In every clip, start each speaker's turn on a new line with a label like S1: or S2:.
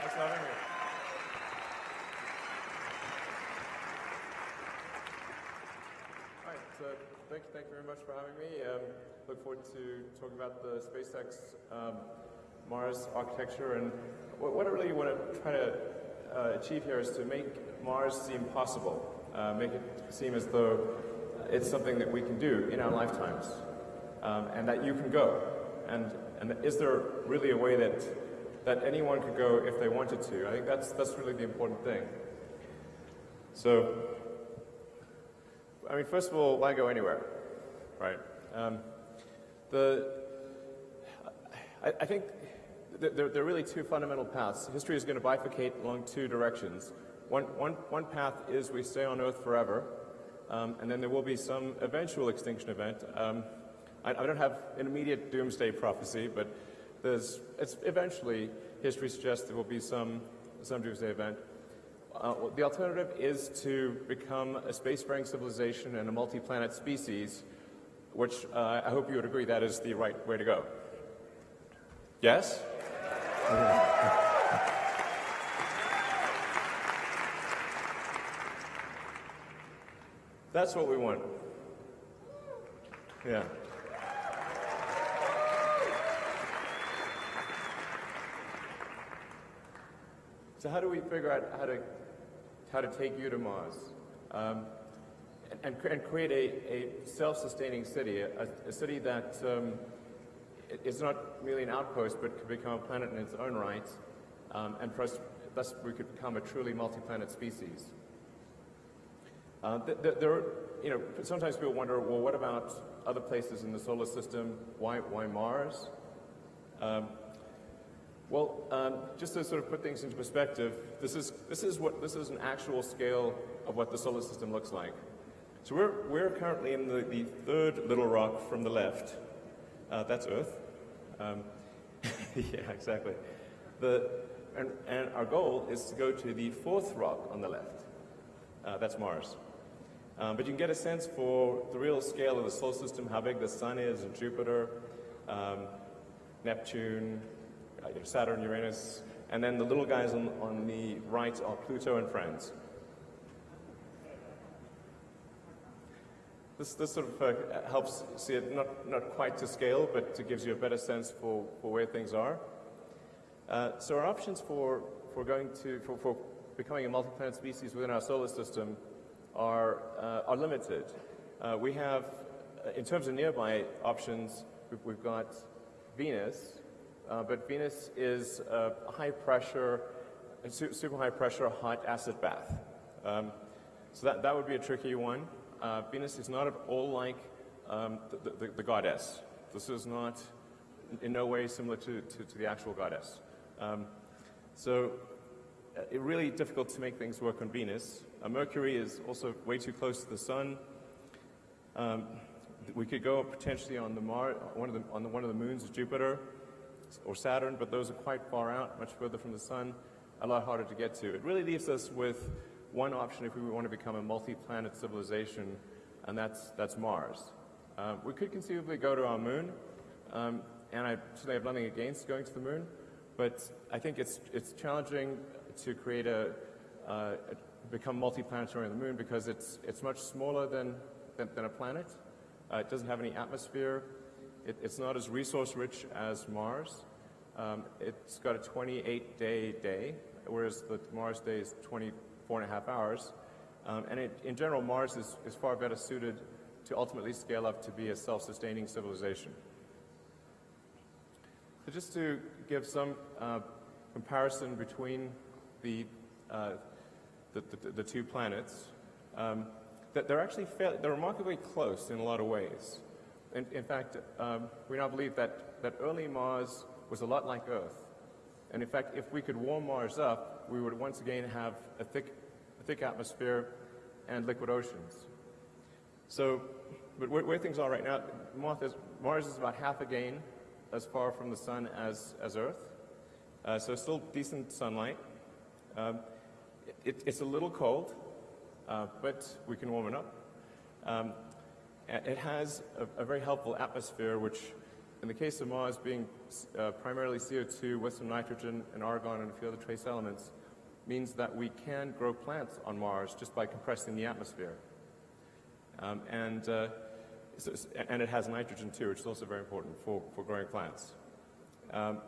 S1: Thanks for having me. All right, so thank, you, thank you very much for having me. Um, look forward to talking about the SpaceX um, Mars architecture and what, what I really want to try to uh, achieve here is to make Mars seem possible, uh, make it seem as though it's something that we can do in our lifetimes um, and that you can go. And, and is there really a way that, that anyone could go if they wanted to? I think that's, that's really the important thing. So, I mean, first of all, why go anywhere, right? Um, the, I, I think there, there, are really two fundamental paths. History is going to bifurcate along two directions. One, one, one path is we stay on Earth forever, um, and then there will be some eventual extinction event. Um, I, I, don't have an immediate doomsday prophecy, but there's, it's eventually, history suggests there will be some, some doomsday event. Uh, the alternative is to become a spacefaring civilization and a multi-planet species, which uh, I hope you would agree that is the right way to go. Yes? That's what we want. Yeah. So how do we figure out how to how to take you to Mars um, and, and, create a, a self-sustaining city, a, a, city that um, is not merely an outpost but could become a planet in its own right, um, and us, thus we could become a truly multi-planet species. Uh, there, are, you know, sometimes people wonder, well, what about other places in the solar system? Why, why Mars? Um, well, um, just to sort of put things into perspective, this is, this is, what, this is an actual scale of what the solar system looks like. So we're, we're currently in the, the third little rock from the left. Uh, that's Earth. Um, yeah, exactly. The, and, and, our goal is to go to the fourth rock on the left. Uh, that's Mars. Um, but you can get a sense for the real scale of the solar system, how big the Sun is, and Jupiter, um, Neptune, Saturn, Uranus, and then the little guys on, on the right are Pluto and friends. This, this sort of uh, helps see it not, not quite to scale, but it gives you a better sense for, for where things are. Uh, so our options for, for going to, for, for becoming a multi-planet species within our solar system are, uh, are limited. Uh, we have, uh, in terms of nearby options, we've got Venus, uh, but Venus is a high pressure, super high pressure hot acid bath. Um, so that, that would be a tricky one. Uh, Venus is not at all like um, the, the, the, goddess. This is not in no way similar to, to, to the actual goddess. Um, so uh, it's really difficult to make things work on Venus. Uh, Mercury is also way too close to the sun. Um, we could go potentially on the Mar one of the, on the, one of the moons of Jupiter or Saturn, but those are quite far out, much further from the sun, a lot harder to get to. It really leaves us with one option if we want to become a multi-planet civilization, and that's, that's Mars. Uh, we could conceivably go to our moon, um, and I certainly have nothing against going to the moon, but I think it's, it's challenging to create a, uh, become multi-planetary on the moon because it's, it's much smaller than, than, than a planet. Uh, it doesn't have any atmosphere. It, it's not as resource rich as Mars. Um, it's got a 28-day day, whereas the Mars day is 24 and a half hours. Um, and it, in general, Mars is, is far better suited to ultimately scale up to be a self-sustaining civilization. So just to give some uh, comparison between the, uh, the, the, the, two planets, um, that they're actually they're remarkably close in a lot of ways. In, in fact, um, we now believe that, that early Mars was a lot like Earth. And in fact, if we could warm Mars up, we would once again have a thick, a thick atmosphere and liquid oceans. So, but where, where things are right now, Mars is, Mars is about half again as far from the sun as, as Earth. Uh, so still decent sunlight. Um, it, it's a little cold, uh, but we can warm it up. Um, it has a, a, very helpful atmosphere, which in the case of Mars being uh, primarily CO2 with some nitrogen and argon and a few other trace elements, means that we can grow plants on Mars just by compressing the atmosphere. Um, and, uh, so, and it has nitrogen too, which is also very important for, for growing plants. Um,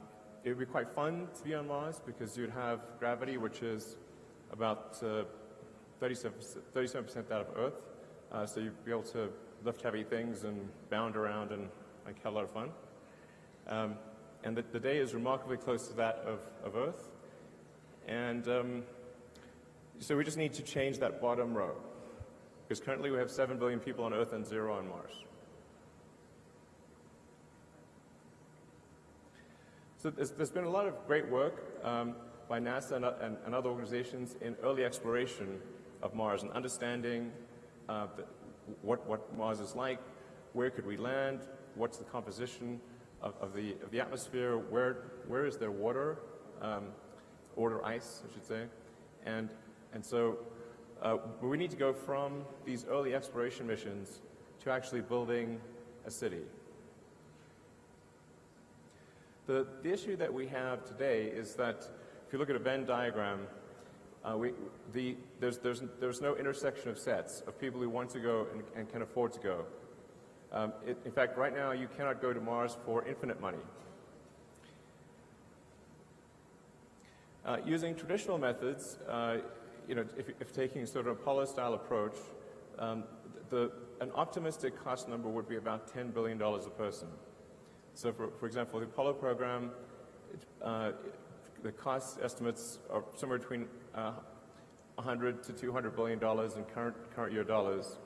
S1: it would be quite fun to be on Mars because you'd have gravity, which is about uh, 37%, 37% that of Earth. Uh, so you'd be able to lift heavy things and bound around and like, have a lot of fun. Um, and the, the, day is remarkably close to that of, of Earth. And um, so we just need to change that bottom row. Because currently we have 7 billion people on Earth and zero on Mars. So there's, there's been a lot of great work um, by NASA and, and, and, other organizations in early exploration of Mars and understanding uh, the, what, what Mars is like, where could we land, what's the composition of, of, the, of the atmosphere, where, where is there water, um, or ice, I should say. And, and so uh, we need to go from these early exploration missions to actually building a city. The, the issue that we have today is that if you look at a Venn diagram, uh, we, the, there's, there's, there's no intersection of sets of people who want to go and, and can afford to go. Um, it, in fact, right now you cannot go to Mars for infinite money. Uh, using traditional methods, uh, you know, if, if, taking sort of Apollo-style approach, um, the, an optimistic cost number would be about $10 billion a person. So for, for example, the Apollo program, uh, the cost estimates are somewhere between uh, 100 to 200 billion dollars in current, current year dollars.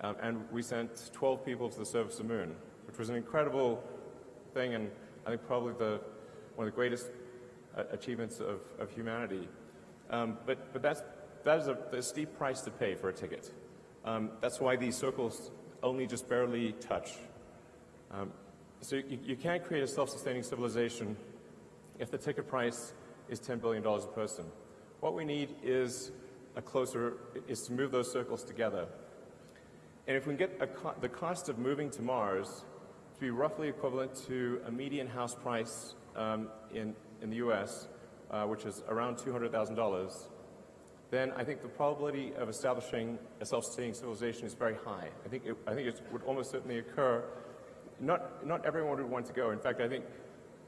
S1: Um, and we sent 12 people to the surface of the moon, which was an incredible thing and I think probably the, one of the greatest uh, achievements of, of humanity. Um, but, but that's, that is a, a, steep price to pay for a ticket. Um, that's why these circles only just barely touch. Um, so you, you can't create a self-sustaining civilization if the ticket price is $10 billion a person. What we need is a closer, is to move those circles together. And if we can get co the cost of moving to Mars to be roughly equivalent to a median house price um, in, in the US, uh, which is around $200,000, then I think the probability of establishing a self-sustaining civilization is very high. I think it, I think it would almost certainly occur not, not everyone would want to go. In fact, I think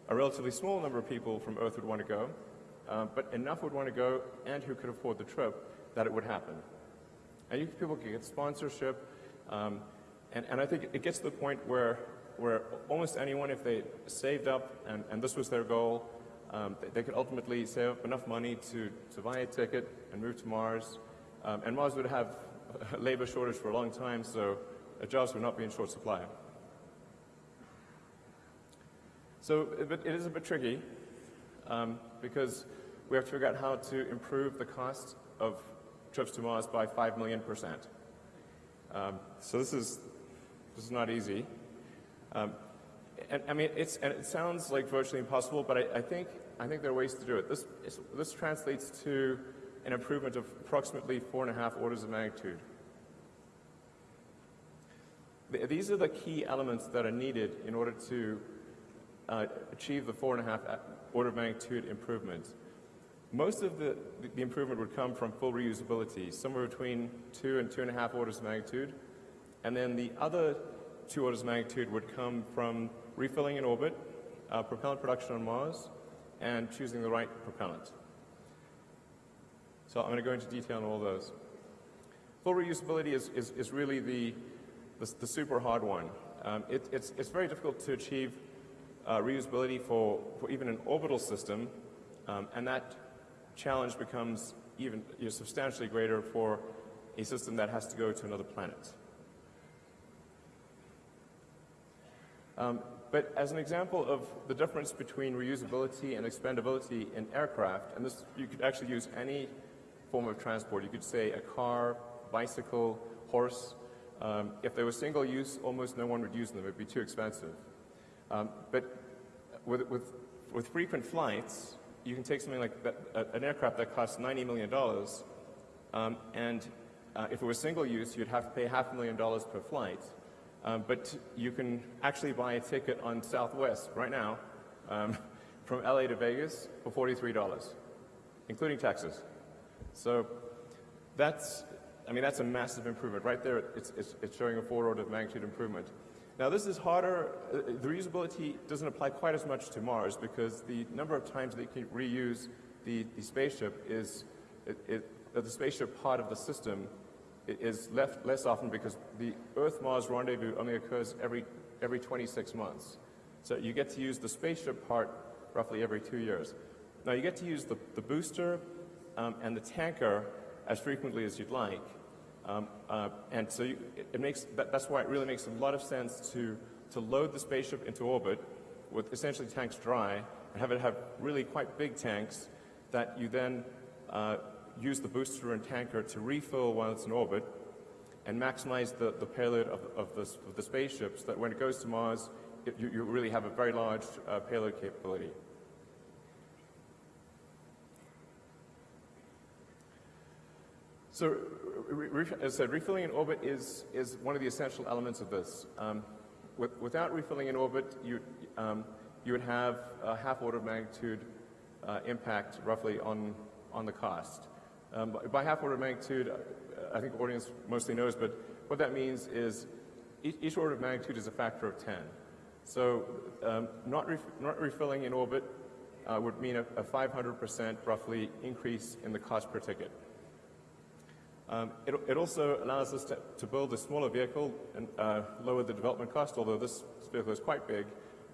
S1: a relatively small number of people from Earth would want to go, uh, but enough would want to go and who could afford the trip that it would happen. And you, people could get sponsorship, um, and, and I think it gets to the point where, where almost anyone, if they saved up and, and this was their goal, um, they, they, could ultimately save up enough money to, to buy a ticket and move to Mars. Um, and Mars would have labor shortage for a long time, so jobs would not be in short supply. So it is a bit tricky um, because we have to figure out how to improve the cost of trips to Mars by 5 million percent. Um, so this is, this is not easy. Um, and I mean, it's, and it sounds like virtually impossible, but I, I, think, I think there are ways to do it. This, this translates to an improvement of approximately four and a half orders of magnitude. These are the key elements that are needed in order to uh, achieve the four and a half order of magnitude improvement. Most of the, the improvement would come from full reusability, somewhere between two and two and a half orders of magnitude. And then the other two orders of magnitude would come from refilling in orbit, uh, propellant production on Mars, and choosing the right propellant. So I'm going to go into detail on all those. Full reusability is, is, is really the, the, the, super hard one. Um, it, it's, it's very difficult to achieve uh, reusability for, for even an orbital system, um, and that challenge becomes even you know, substantially greater for a system that has to go to another planet. Um, but as an example of the difference between reusability and expendability in aircraft, and this you could actually use any form of transport. You could say a car, bicycle, horse. Um, if they were single use, almost no one would use them. It would be too expensive. Um, but with, with, with, frequent flights, you can take something like that, an aircraft that costs $90 million, um, and uh, if it was single use, you'd have to pay half a million dollars per flight. Um, but you can actually buy a ticket on Southwest right now um, from LA to Vegas for $43, including taxes. So that's, I mean, that's a massive improvement. Right there, it's, it's, it's showing a four order of magnitude improvement. Now, this is harder. Uh, the reusability doesn't apply quite as much to Mars because the number of times you can reuse the, the spaceship is, it, it, the spaceship part of the system is left less often because the Earth-Mars rendezvous only occurs every, every 26 months. So you get to use the spaceship part roughly every two years. Now you get to use the, the booster um, and the tanker as frequently as you'd like. Um, uh, and so you, it, it, makes, that, that's why it really makes a lot of sense to, to load the spaceship into orbit with essentially tanks dry and have it have really quite big tanks that you then uh, use the booster and tanker to refill while it's in orbit and maximize the, the payload of, of, the, of the spaceship so that when it goes to Mars, it, you, you, really have a very large uh, payload capability. So, as I said, refilling in orbit is, is one of the essential elements of this. Um, with, without refilling in orbit, you, um, you would have a half order of magnitude uh, impact roughly on, on the cost. Um, by half order of magnitude, uh, I think the audience mostly knows, but what that means is each, each order of magnitude is a factor of 10. So um, not, ref not, refilling in orbit uh, would mean a 500% roughly increase in the cost per ticket. Um, it, it, also allows us to, to, build a smaller vehicle and uh, lower the development cost, although this vehicle is quite big,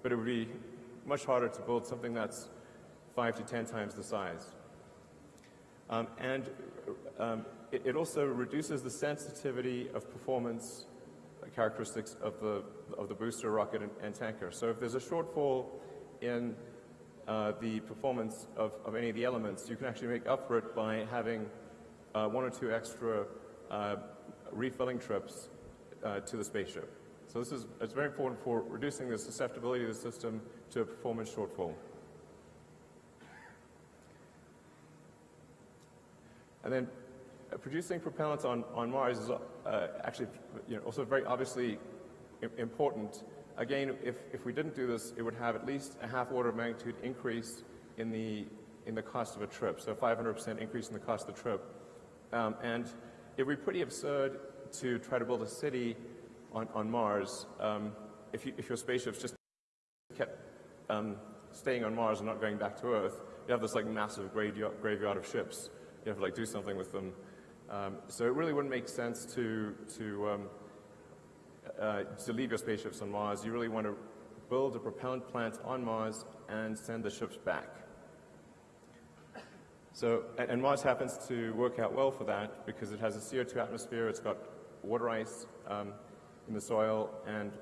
S1: but it would be much harder to build something that's five to 10 times the size. Um, and um, it, it, also reduces the sensitivity of performance characteristics of the, of the booster, rocket, and, and tanker. So if there's a shortfall in uh, the performance of, of, any of the elements, you can actually make up for it by having uh, one or two extra uh, refilling trips uh, to the spaceship. So this is it's very important for reducing the susceptibility of the system to a performance shortfall. And then uh, producing propellant on, on Mars is uh, actually you know, also very obviously important. Again, if, if we didn't do this, it would have at least a half order of magnitude increase in the, in the cost of a trip, so 500% increase in the cost of the trip. Um, and it would be pretty absurd to try to build a city on, on Mars um, if, you, if your spaceships just kept um, staying on Mars and not going back to Earth. You have this like massive graveyard, graveyard of ships you have to like do something with them. Um, so it really wouldn't make sense to, to, um, uh, to leave your spaceships on Mars. You really want to build a propellant plant on Mars and send the ships back. So, and, Mars happens to work out well for that because it has a CO2 atmosphere, it's got water ice um, in the soil, and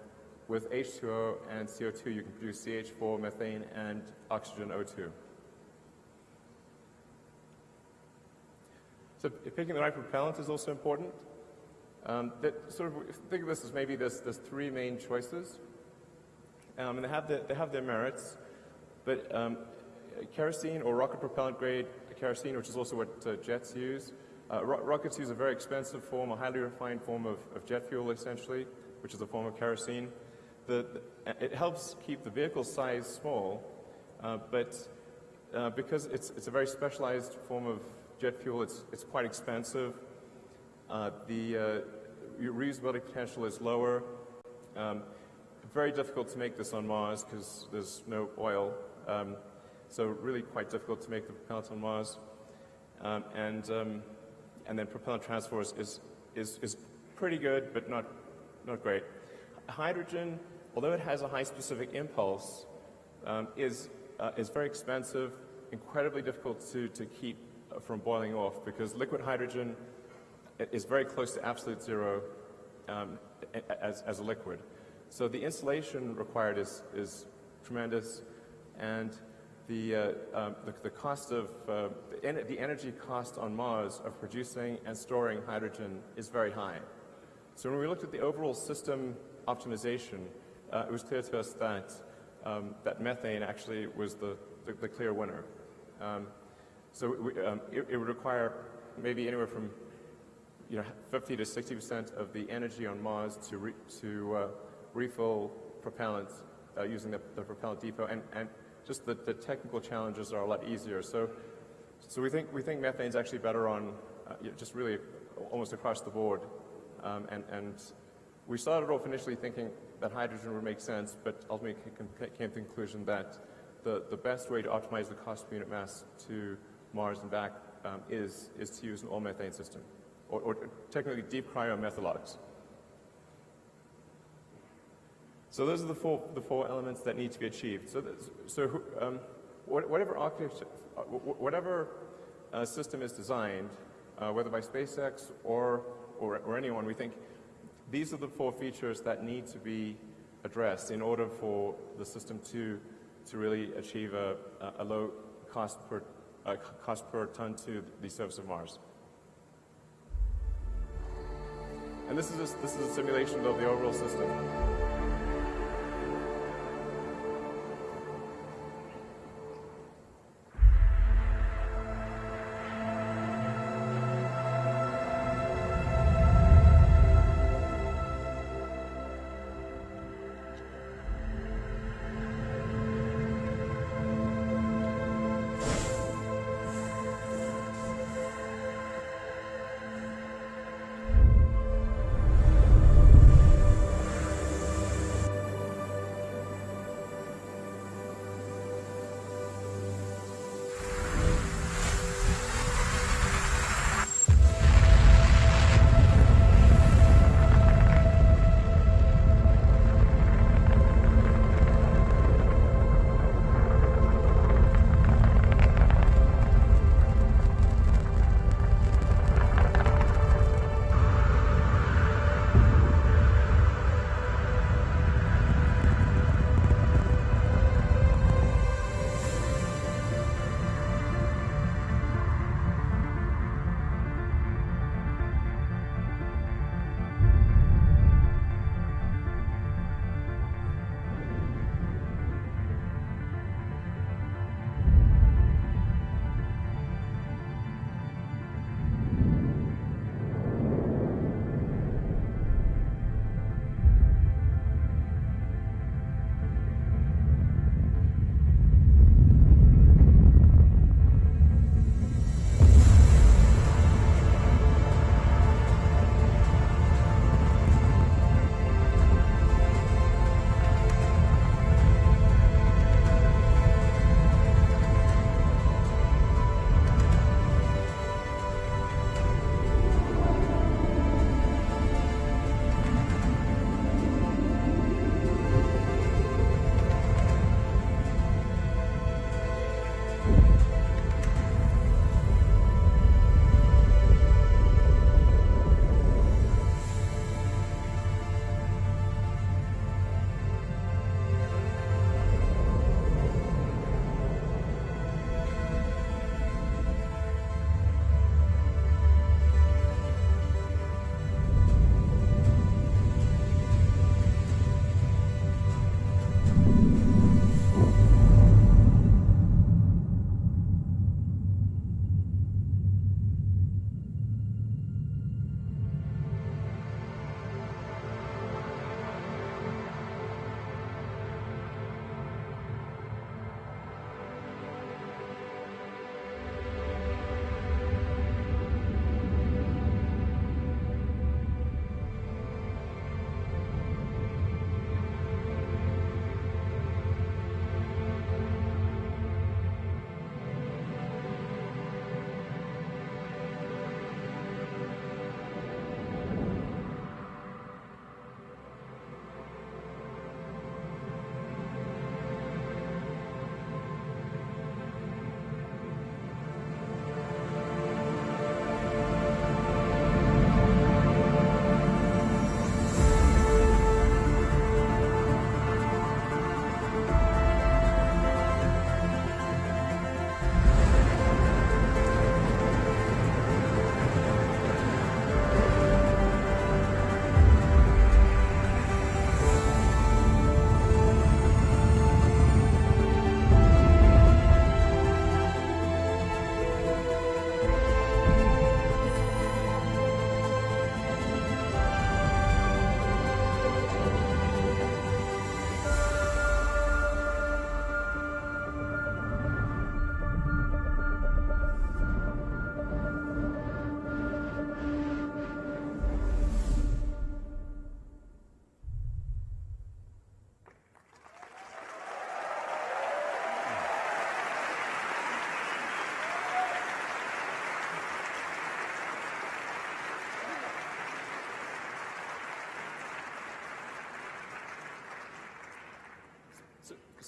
S1: with H2O and CO2 you can produce CH4, methane, and oxygen O2. So picking the right propellant is also important. Um, that sort of think of this as maybe there's, there's three main choices, um, and they have, the, they have their merits. But um, kerosene or rocket propellant grade kerosene, which is also what uh, jets use. Uh, ro rockets use a very expensive form, a highly refined form of, of, jet fuel, essentially, which is a form of kerosene. The, the, it helps keep the vehicle size small, uh, but because it's, it's a very specialized form of jet fuel, it's, it's quite expensive. The reusability potential is lower. Um, very difficult to make this on Mars because there's no oil. Um, so really quite difficult to make the propellant on Mars. Um, and, um, and then propellant transfer is, is, is, pretty good, but not, not great. Hydrogen, although it has a high specific impulse, um, is, uh, is very expensive, incredibly difficult to, to keep from boiling off because liquid hydrogen is very close to absolute zero um, as, as a liquid. So the insulation required is, is tremendous and the, uh, um, the, the, cost of, uh, the, en the, energy cost on Mars of producing and storing hydrogen is very high. So when we looked at the overall system optimization, uh, it was clear to us that, um, that methane actually was the, the, the clear winner. Um, so we, um, it, it, would require maybe anywhere from you know, 50 to 60 percent of the energy on Mars to, re, to uh, refill propellant uh, using the, the, propellant depot, and, and just the, the, technical challenges are a lot easier. So, so we think we think methane is actually better on uh, just really almost across the board, um, and and we started off initially thinking that hydrogen would make sense, but ultimately came to the conclusion that the, the best way to optimize the cost per unit mass to Mars and back um, is, is to use an all-methane system, or, or, technically deep cryo cryomethalox. So those are the four, the four elements that need to be achieved. So, so um, whatever uh, whatever uh, system is designed, uh, whether by SpaceX or, or, or anyone, we think these are the four features that need to be addressed in order for the system to, to really achieve a, a low cost per, uh, cost per ton to the surface of Mars. And this is, this is a simulation of the overall system.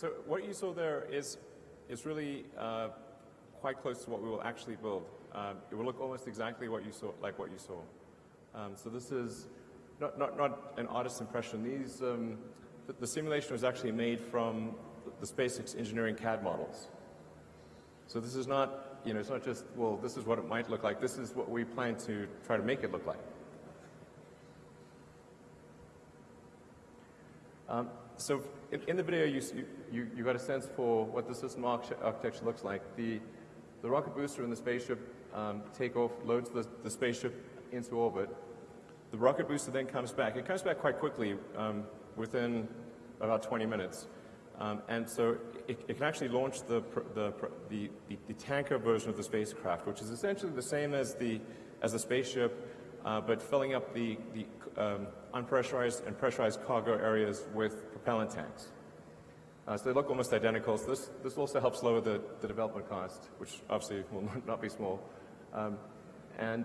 S1: So what you saw there is, is really uh, quite close to what we will actually build. Um, it will look almost exactly what you saw, like what you saw. Um, so this is not, not, not an artist's impression. These, um, the, the, simulation was actually made from the SpaceX engineering CAD models. So this is not, you know, it's not just, well, this is what it might look like. This is what we plan to try to make it look like. So in, in, the video, you, you, you got a sense for what the system architecture looks like. The, the rocket booster and the spaceship um, take off, loads the, the spaceship into orbit. The rocket booster then comes back. It comes back quite quickly, um, within about 20 minutes. Um, and so it, it, can actually launch the, the, the, the, tanker version of the spacecraft, which is essentially the same as the, as the spaceship, uh, but filling up the, the um, unpressurized and pressurized cargo areas with propellant tanks. Uh, so they look almost identical. So this, this also helps lower the, the development cost, which obviously will not be small. Um, and,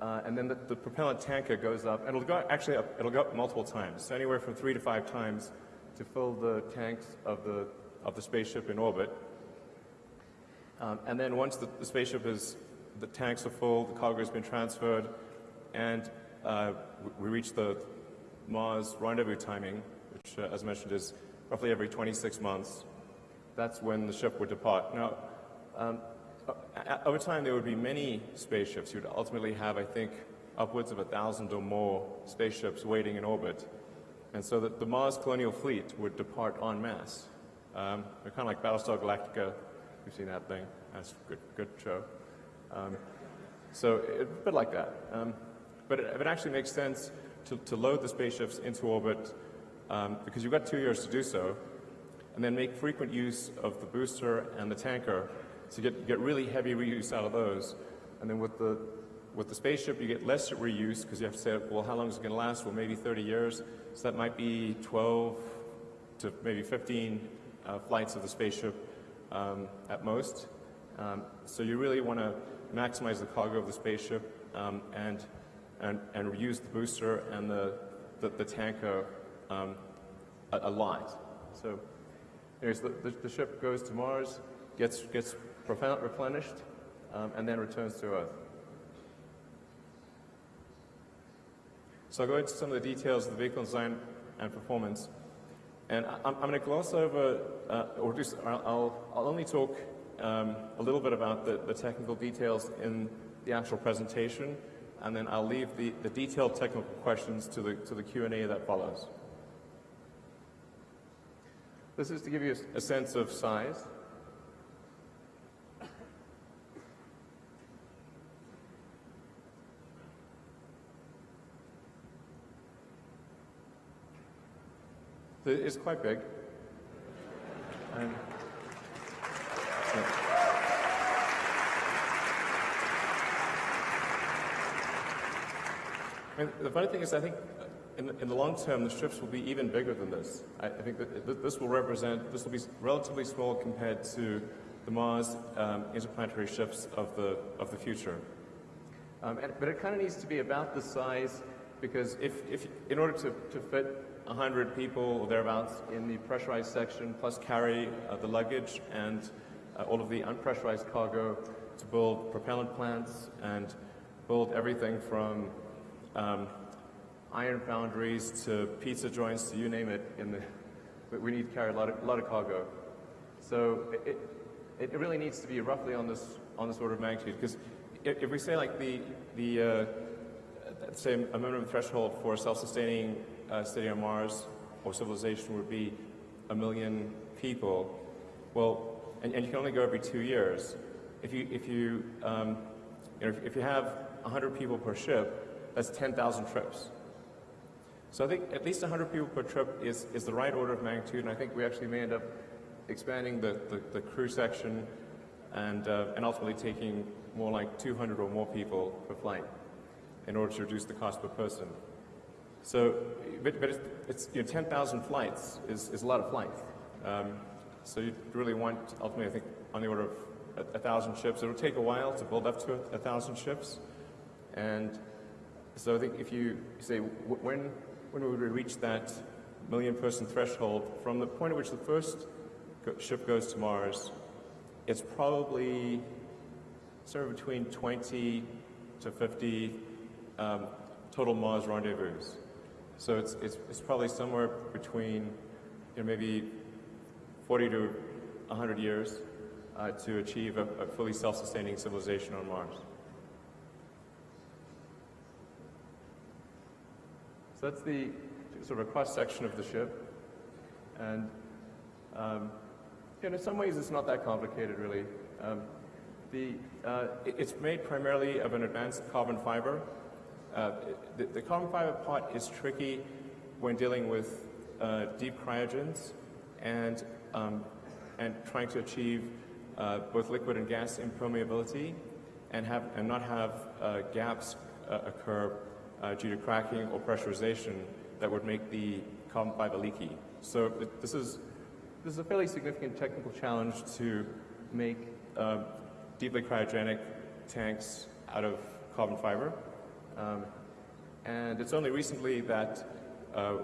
S1: uh, and then the, the, propellant tanker goes up, and it'll go actually up, it'll go up multiple times, so anywhere from three to five times to fill the tanks of the, of the spaceship in orbit. Um, and then once the, the, spaceship is, the tanks are full, the cargo has been transferred, and uh, we reach the Mars rendezvous timing, which, uh, as mentioned, is roughly every 26 months. That's when the ship would depart. Now, um, over time, there would be many spaceships. You'd ultimately have, I think, upwards of a thousand or more spaceships waiting in orbit. And so that the Mars colonial fleet would depart en masse. Um, kind of like Battlestar Galactica. You've seen that thing. That's a good, good show. Um, so it, a bit like that. Um, but it, it, actually makes sense to, to, load the spaceships into orbit um, because you've got two years to do so, and then make frequent use of the booster and the tanker to get, get really heavy reuse out of those. And then with the, with the spaceship, you get less reuse because you have to say, well, how long is it going to last? Well, maybe 30 years. So that might be 12 to maybe 15 uh, flights of the spaceship um, at most. Um, so you really want to maximize the cargo of the spaceship um, and, and, and reuse the booster and the, the, the tanker um, a, lot. So anyways, the, the, the ship goes to Mars, gets, gets replenished, um, and then returns to Earth. So I'll go into some of the details of the vehicle design and performance. And I'm, I'm going to gloss over, uh, or just, I'll, I'll only talk um, a little bit about the, the technical details in the actual presentation, and then I'll leave the, the detailed technical questions to the, to the Q&A that follows. This is to give you a, sense of size. It's quite big. And, And the funny thing is, I think in the, in the, long term, the ships will be even bigger than this. I, I think that this will represent, this will be relatively small compared to the Mars um, interplanetary ships of the, of the future. Um, and, but it kind of needs to be about the size because if, if in order to, to fit 100 people or thereabouts in the pressurized section, plus carry uh, the luggage and uh, all of the unpressurized cargo to build propellant plants and build everything from um, iron foundries to pizza joints to you name it. In the, we need to carry a lot of, a lot of cargo. So it, it, really needs to be roughly on this, on this order of magnitude because if, if we say like the, the uh, say a minimum threshold for a self-sustaining uh, city on Mars or civilization would be a million people. Well, and, and you can only go every two years. If you, if you, um, you know, if, if you have 100 people per ship, that's 10,000 trips. So I think at least 100 people per trip is, is the right order of magnitude, and I think we actually may end up expanding the, the, the crew section and, uh, and ultimately taking more like 200 or more people per flight in order to reduce the cost per person. So, but, but it's, it's you know, 10,000 flights is, is a lot of flights. Um, so you really want, ultimately, I think, on the order of a, a, thousand ships. It'll take a while to build up to a, a thousand ships. And so I think if you say, when, when would we reach that million person threshold from the point at which the first ship goes to Mars, it's probably somewhere between 20 to 50 um, total Mars rendezvous. So it's, it's, it's probably somewhere between you know, maybe 40 to 100 years uh, to achieve a, a fully self-sustaining civilization on Mars. So that's the sort of a cross-section of the ship. And um, in some ways it's not that complicated, really. Um, the, uh, it's made primarily of an advanced carbon fiber. Uh, the, the, carbon fiber part is tricky when dealing with uh, deep cryogens and, um, and trying to achieve uh, both liquid and gas impermeability and, have, and not have uh, gaps uh, due to cracking or pressurization that would make the carbon fiber leaky. So this, is, this is a fairly significant technical challenge to make deeply cryogenic tanks out of carbon fiber. Um, and it's only recently that uh,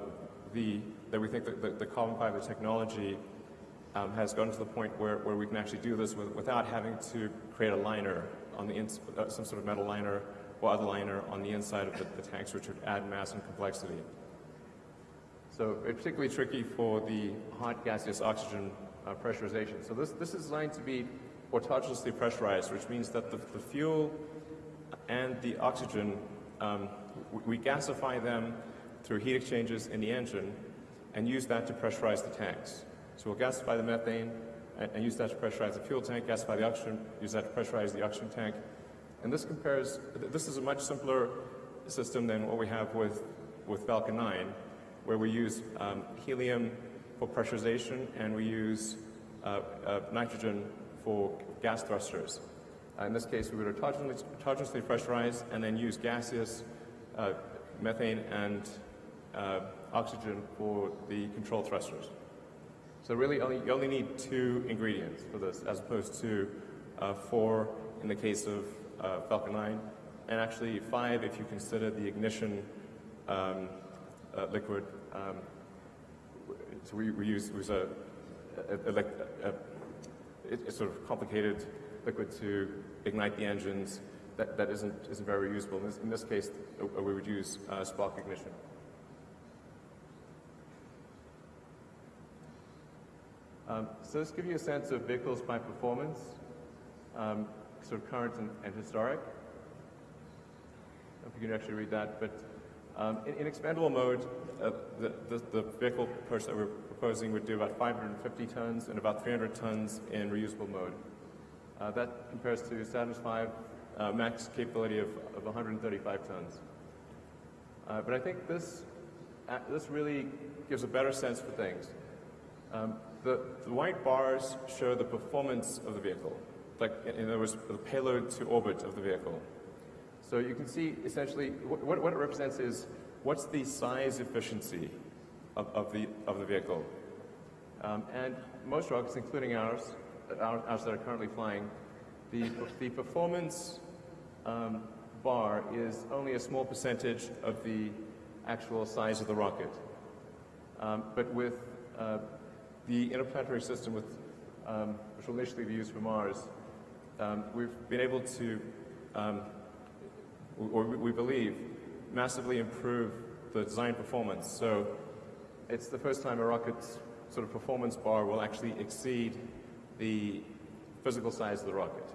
S1: the, that we think that the, the carbon fiber technology um, has gotten to the point where, where we can actually do this with, without having to create a liner on the uh, some sort of metal liner or other liner on the inside of the, the tanks, which would add mass and complexity. So it's particularly tricky for the hot gaseous oxygen uh, pressurization. So this, this is designed to be autogenously pressurized, which means that the, the fuel and the oxygen, um, we, gasify them through heat exchangers in the engine and use that to pressurize the tanks. So we'll gasify the methane and, and use that to pressurize the fuel tank, gasify the oxygen, use that to pressurize the oxygen tank. And this compares, this is a much simpler system than what we have with, with Falcon 9, where we use um, helium for pressurization and we use uh, uh, nitrogen for gas thrusters. Uh, in this case, we would autogenously, pressurize and then use gaseous uh, methane and uh, oxygen for the control thrusters. So really, only, you only need two ingredients for this, as opposed to uh, four in the case of uh, Falcon 9, and actually five if you consider the ignition um, uh, liquid. Um, so we, we use, use a, a, a, a it's sort of complicated liquid to ignite the engines that, that isn't, isn't very reusable. In this, in this case, uh, we would use uh, spark ignition. Um, so this gives you a sense of vehicles by performance, um, sort of current and, and historic. if you can actually read that, but um, in, in, expendable mode, uh, the, the, the, vehicle approach that we're proposing would do about 550 tons and about 300 tons in reusable mode. Uh, that compares to Saturn's 5 uh, max capability of, of 135 tons. Uh, but I think this, uh, this really gives a better sense for things. Um, the, the, white bars show the performance of the vehicle, like in other words, the payload to orbit of the vehicle. So you can see essentially what, what it represents is what's the size efficiency of, of the, of the vehicle. Um, and most rockets, including ours, ours that are currently flying, the, the performance um, bar is only a small percentage of the actual size of the rocket. Um, but with uh, the interplanetary system, with, um, which will initially be used for Mars, um, we've been able to, um, or we believe, massively improve the design performance. So it's the first time a rocket's sort of performance bar will actually exceed the physical size of the rocket.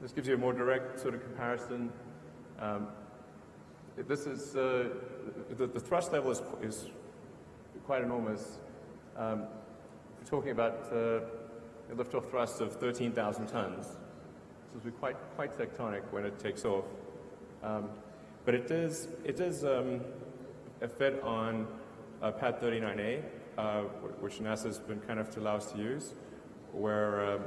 S1: This gives you a more direct sort of comparison. Um, this is, uh, the, the, thrust level is, is quite enormous. Um, we're talking about uh, a liftoff thrust of 13,000 tons. This will be quite, quite tectonic when it takes off. Um, but it does, it does um, fit on uh, Pad 39A, uh, which NASA's been kind enough to allow us to use, where um,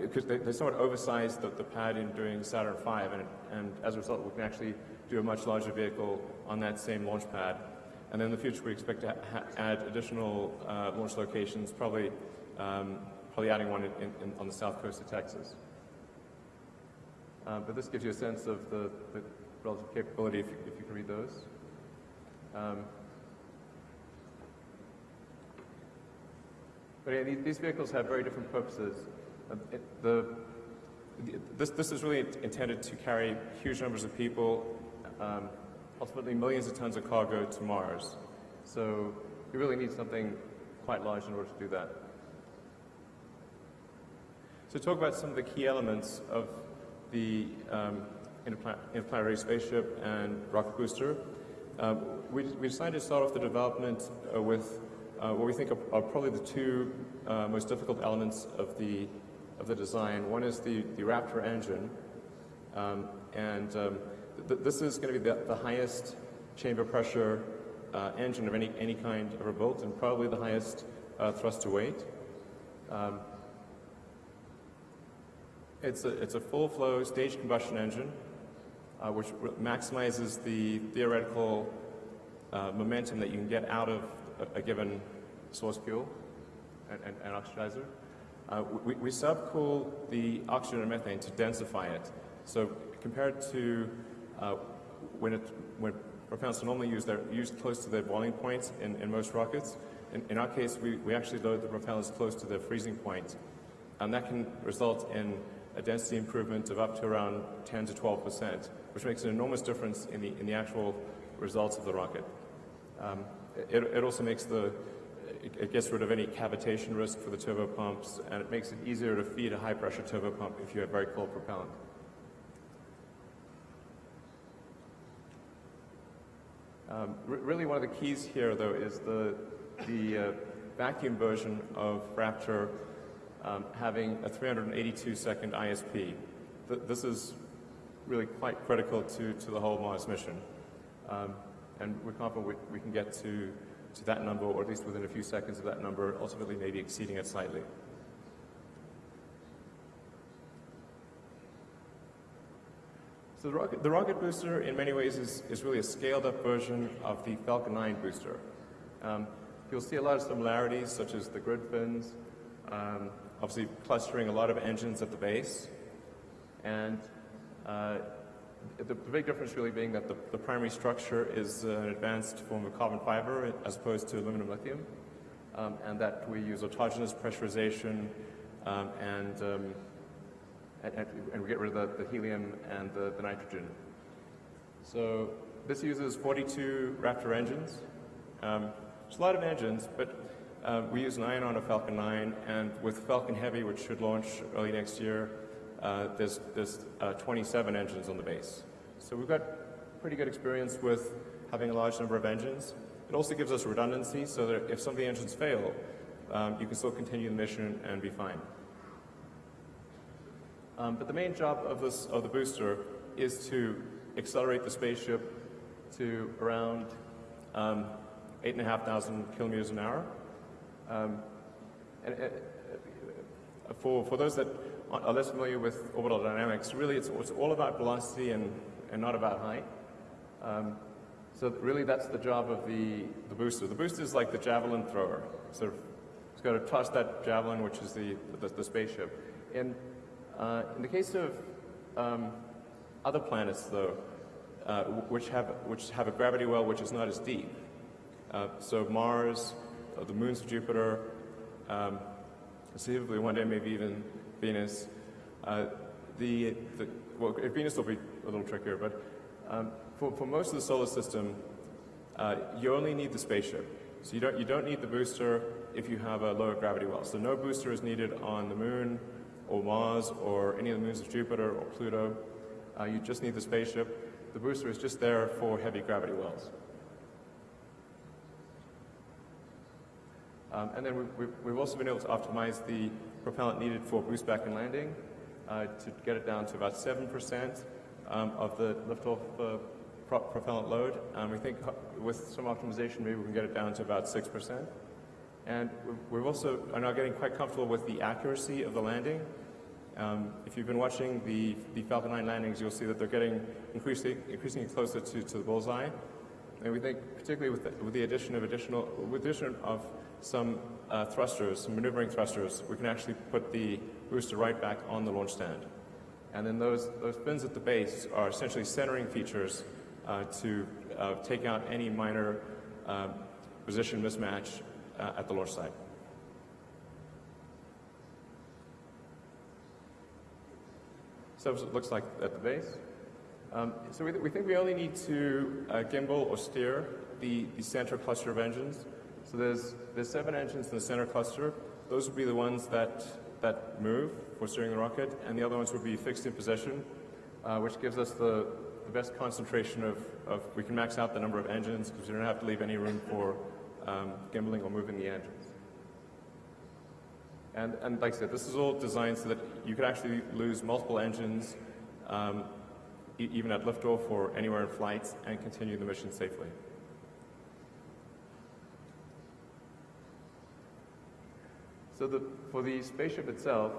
S1: because uh, they, they, somewhat oversized the, the, pad in doing Saturn V, and, and, as a result, we can actually do a much larger vehicle on that same launch pad. And in the future, we expect to add additional uh, launch locations, probably, um, probably adding one in, in, on the south coast of Texas. Uh, but this gives you a sense of the, the relative capability if you, if you, can read those. Um, but yeah, these, these, vehicles have very different purposes. Uh, it, the, this, this is really intended to carry huge numbers of people, um, ultimately millions of tons of cargo to Mars. So you really need something quite large in order to do that. So talk about some of the key elements of the um, interplanetary spaceship and rocket booster. Uh, we, we, decided to start off the development uh, with uh, what we think are, are probably the two uh, most difficult elements of the, of the design. One is the, the Raptor engine, um, and um, th this is going to be the, the highest chamber pressure uh, engine of any, any kind ever built, and probably the highest uh, thrust to weight. Um, it's a, it's a full flow staged combustion engine, uh, which maximizes the theoretical uh, momentum that you can get out of a, a given source fuel and, and, and oxidizer. Uh, we, we subcool the oxygen and methane to densify it. So compared to uh, when, it, when propellants are normally used, they're used close to their boiling point in, in most rockets. In, in, our case, we, we actually load the propellants close to their freezing. And that can result in a density improvement of up to around 10 to 12 percent, which makes an enormous difference in the, in the actual results of the rocket. Um, it, it, also makes the, it gets rid of any cavitation risk for the turbopumps, and it makes it easier to feed a high-pressure turbopump if you have very cold propellant. Um, really one of the keys here, though, is the, the uh, vacuum version of Raptor um, having a 382-second ISP. Th this is really quite critical to, to the whole Mars mission. Um, and we're confident we, we can get to, to that number, or at least within a few seconds of that number, ultimately maybe exceeding it slightly. So the rocket, the rocket, booster, in many ways, is, is really a scaled-up version of the Falcon 9 booster. Um, you'll see a lot of similarities, such as the grid fins, um, obviously clustering a lot of engines at the base. And uh, the, big difference really being that the, the primary structure is an advanced form of carbon fiber as opposed to aluminum lithium, um, and that we use autogenous pressurization um, and, um, and, and, we get rid of the, the helium and the, the, nitrogen. So this uses 42 Raptor engines. Um, it's a lot of engines, but uh, we use an ion on a Falcon 9, and with Falcon Heavy, which should launch early next year, uh, there's, there's uh, 27 engines on the base. So we've got pretty good experience with having a large number of engines. It also gives us redundancy so that if some of the engines fail, um, you can still continue the mission and be fine. Um, but the main job of, this, of the booster is to accelerate the spaceship to around um, 8,500 kilometers an hour. Um, and, uh, for, for those that are less familiar with orbital dynamics, really it's, it's all about velocity and, and not about height. Um, so really that's the job of the, the booster. The booster is like the javelin thrower. Of, it's got to toss that javelin, which is the, the, the spaceship. In, uh, in the case of um, other planets, though, uh, which, have, which have a gravity well which is not as deep, uh, so Mars, uh, the moons of Jupiter, um, conceivably one day maybe even Venus. Uh, the, the, well, Venus will be a little trickier, but um, for, for most of the solar system, you only need the spaceship. So you don't, you don't need the booster if you have a lower gravity well. So no booster is needed on the moon or Mars or any of the moons of Jupiter or Pluto. Uh, you just need the spaceship. The booster is just there for heavy gravity wells. Um, and then we've, we've, also been able to optimize the propellant needed for boost back and landing uh, to get it down to about 7% um, of the liftoff uh, pro propellant load. Um, we think with some optimization, maybe we can get it down to about 6%. And we're also are now getting quite comfortable with the accuracy of the landing. Um, if you've been watching the, the Falcon 9 landings, you'll see that they're getting increasingly, increasingly closer to, to the bullseye. And we think, particularly with the, with the addition of additional, with addition of some uh, thrusters, some maneuvering thrusters, we can actually put the booster right back on the launch stand. And then those, those fins at the base are essentially centering features uh, to uh, take out any minor uh, position mismatch uh, at the launch site. So it looks like at the base. Um, so we, th we, think we only need to uh, gimbal or steer the, the center cluster of engines. So there's, there's seven engines in the center cluster. Those would be the ones that, that move for steering the rocket, and the other ones would be fixed in position, uh, which gives us the, the best concentration of, of, we can max out the number of engines because we don't have to leave any room for um, gimbaling or moving the engines. And, and like I said, this is all designed so that you could actually lose multiple engines um, e even at liftoff or anywhere in flight and continue the mission safely. So the, for the spaceship itself,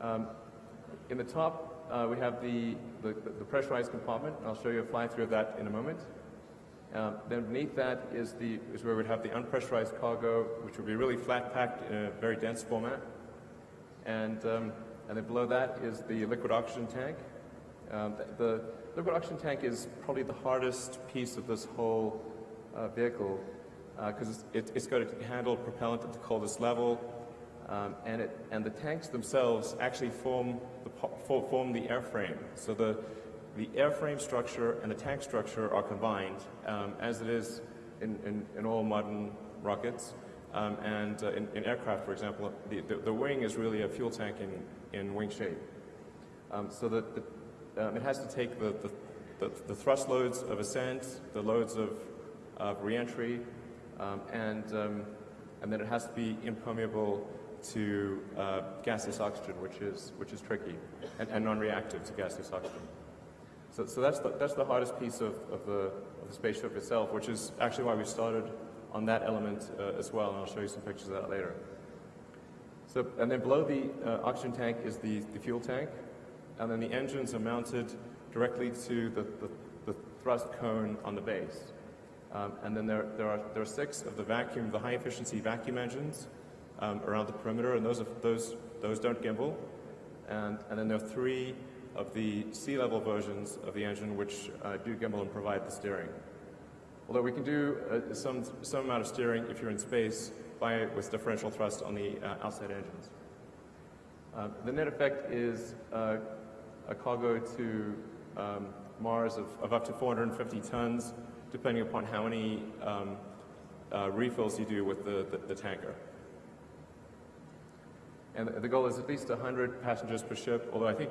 S1: um, in the top uh, we have the, the, the, pressurized compartment. I'll show you a fly-through of that in a moment. Um, then beneath that is, the, is where we'd have the unpressurized cargo, which would be really flat packed in a very dense format. And, um, and then below that is the liquid oxygen tank. Um, the, the, liquid oxygen tank is probably the hardest piece of this whole uh, vehicle because uh, it, it's got to handle propellant at the coldest level, um, and, it, and the tanks themselves actually form the, form the airframe. So the, the airframe structure and the tank structure are combined, um, as it is in, in, in all modern rockets. Um, and uh, in, in, aircraft, for example, the, the, the, wing is really a fuel tank in, in wing shape. Um, so that um, it has to take the, the, the, thrust loads of ascent, the loads of, of reentry, um, and, um, and then it has to be impermeable to uh, gaseous oxygen, which is, which is tricky, and, and non-reactive to gaseous oxygen. So, so that's, the, that's the hardest piece of, of, the, of the spaceship itself, which is actually why we started on that element uh, as well, and I'll show you some pictures of that later. So, and then below the uh, oxygen tank is the, the fuel tank, and then the engines are mounted directly to the, the, the thrust cone on the base. Um, and then there, there, are, there are six of the vacuum, the high efficiency vacuum engines um, around the perimeter, and those, are, those, those don't gimbal. And, and then there are three of the sea level versions of the engine which uh, do gimbal and provide the steering. Although we can do uh, some, some amount of steering if you're in space by, with differential thrust on the uh, outside engines. Uh, the net effect is uh, a cargo to um, Mars of, of, up to 450 tons, depending upon how many um, uh, refills you do with the, the, the tanker. And the goal is at least 100 passengers per ship, although I think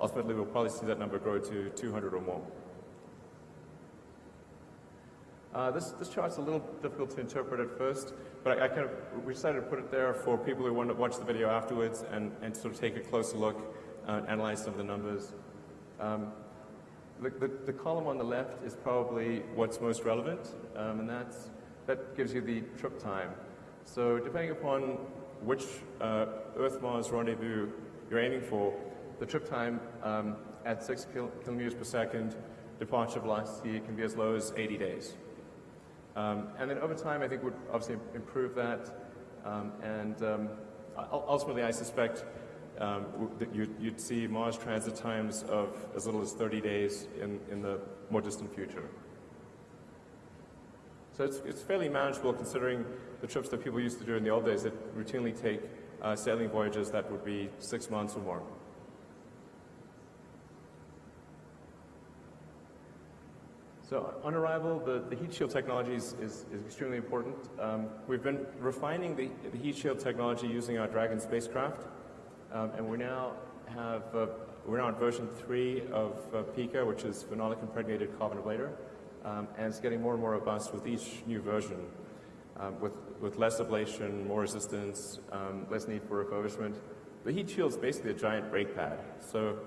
S1: ultimately we'll probably see that number grow to 200 or more. Uh, this, this chart's a little difficult to interpret at first, but I, I, kind of, we decided to put it there for people who want to watch the video afterwards and, and sort of take a closer look, uh, analyze some of the numbers. Um, the, the, the, column on the left is probably what's most relevant, um, and that's, that gives you the trip time. So depending upon which uh, Earth-Mars rendezvous you're aiming for, the trip time um, at 6 kil kilometers per second, departure velocity can be as low as 80 days. Um, and then over time, I think we'd obviously improve that. Um, and um, ultimately, I suspect um, that you'd, you'd, see Mars transit times of as little as 30 days in, in the more distant future. So it's, it's fairly manageable considering the trips that people used to do in the old days that routinely take uh, sailing voyages that would be six months or more. So on arrival, the, the heat shield technology is, is, is extremely important. Um, we've been refining the, the, heat shield technology using our Dragon spacecraft, um, and we now have uh, we're now on version three of uh, PICA, which is phenolic impregnated carbon ablator, um, and it's getting more and more robust with each new version, um, with with less ablation, more resistance, um, less need for refurbishment. The heat shield is basically a giant brake pad. So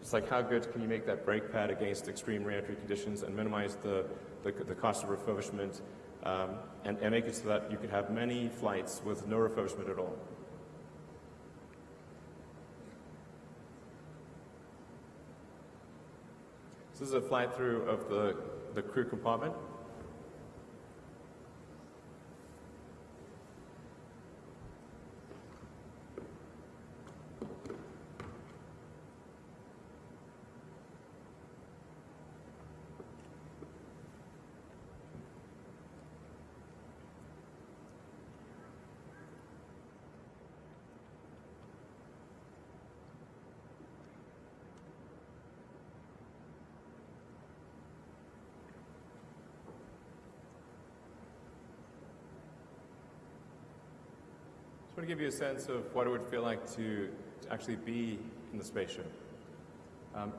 S1: it's like how good can you make that brake pad against extreme reentry conditions and minimize the, the, the cost of refurbishment um, and, and make it so that you could have many flights with no refurbishment at all. this is a fly through of the, the crew compartment. Want to give you a sense of what it would feel like to, to actually be in the spaceship. Um,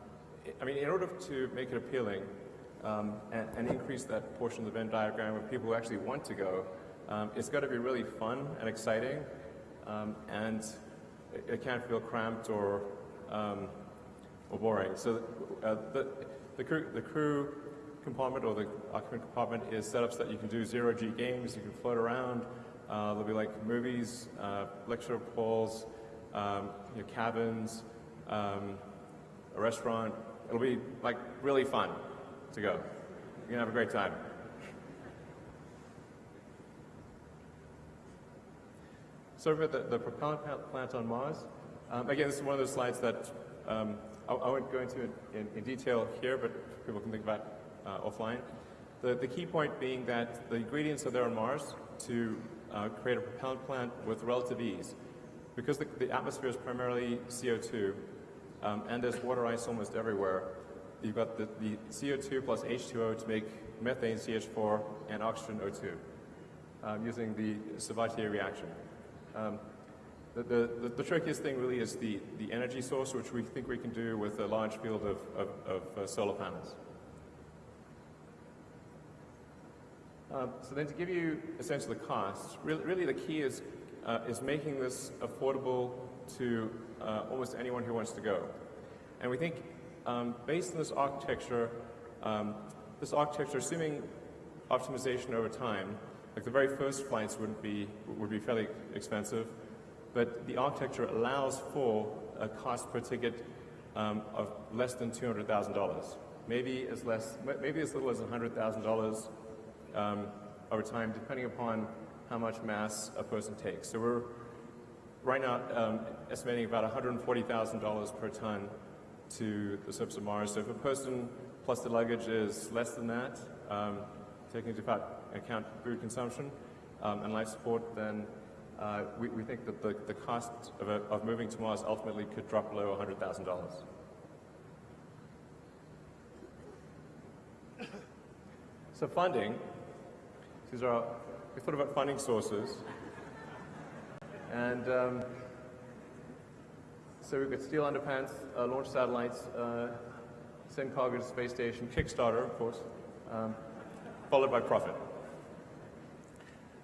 S1: I mean, in order to make it appealing um, and, and, increase that portion of the Venn diagram of people who actually want to go, um, it's got to be really fun and exciting, um, and it, it, can't feel cramped or um, or boring. So uh, the, the crew, the crew compartment or the occupant compartment is set up so that you can do zero G games, you can float around. Uh, there'll be like movies, uh, lecture halls, um, you know, cabins, um, a restaurant. It'll be like really fun to go. You're gonna have a great time. So for the, the propellant plant on Mars, um, again, this is one of those slides that um, I, I, won't go into in, in, detail here, but people can think about uh, offline. The, the key point being that the ingredients are there on Mars to uh, create a propellant plant with relative ease. Because the, the atmosphere is primarily CO2, um, and there's water ice almost everywhere, you've got the, the, CO2 plus H2O to make methane CH4 and oxygen O2 um, using the Sabatier reaction. Um, the, the, the, trickiest thing really is the, the energy source, which we think we can do with a large field of, of, of uh, solar panels. Um, so then to give you a sense of the cost, really, really the key is, uh, is making this affordable to uh, almost anyone who wants to go. And we think um, based on this architecture, um, this architecture, assuming optimization over time, like the very first flights would be, would be fairly expensive, but the architecture allows for a cost per ticket um, of less than $200,000. Maybe as less, maybe as little as $100,000 um, over time, depending upon how much mass a person takes. So we're right now um, estimating about $140,000 per ton to the surface of Mars. So if a person plus the luggage is less than that, um, taking into account food consumption um, and life support, then uh, we, we, think that the, the cost of, a, of moving to Mars ultimately could drop below $100,000. So funding, these are, we thought about funding sources. And um, so we've got steal underpants, uh, launch satellites, uh, send cargo to space station, Kickstarter, of course, um, followed by profit.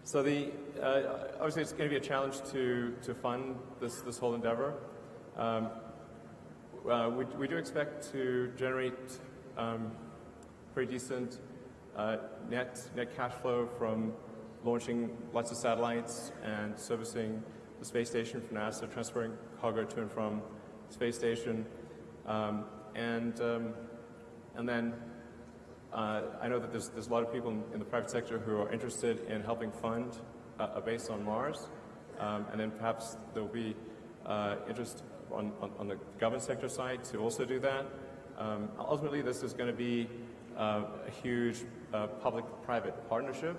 S1: So the, uh, obviously it's going to be a challenge to, to fund this, this whole endeavor. Um, uh, we, we, do expect to generate um, pretty decent uh, net, net cash flow from launching lots of satellites and servicing the space station from NASA, transferring cargo to and from space station. Um, and, um, and then uh, I know that there's, there's a lot of people in, in, the private sector who are interested in helping fund uh, a base on Mars. Um, and then perhaps there'll be uh, interest on, on, on, the government sector side to also do that. Um, ultimately, this is going to be uh, a huge uh, public-private partnership,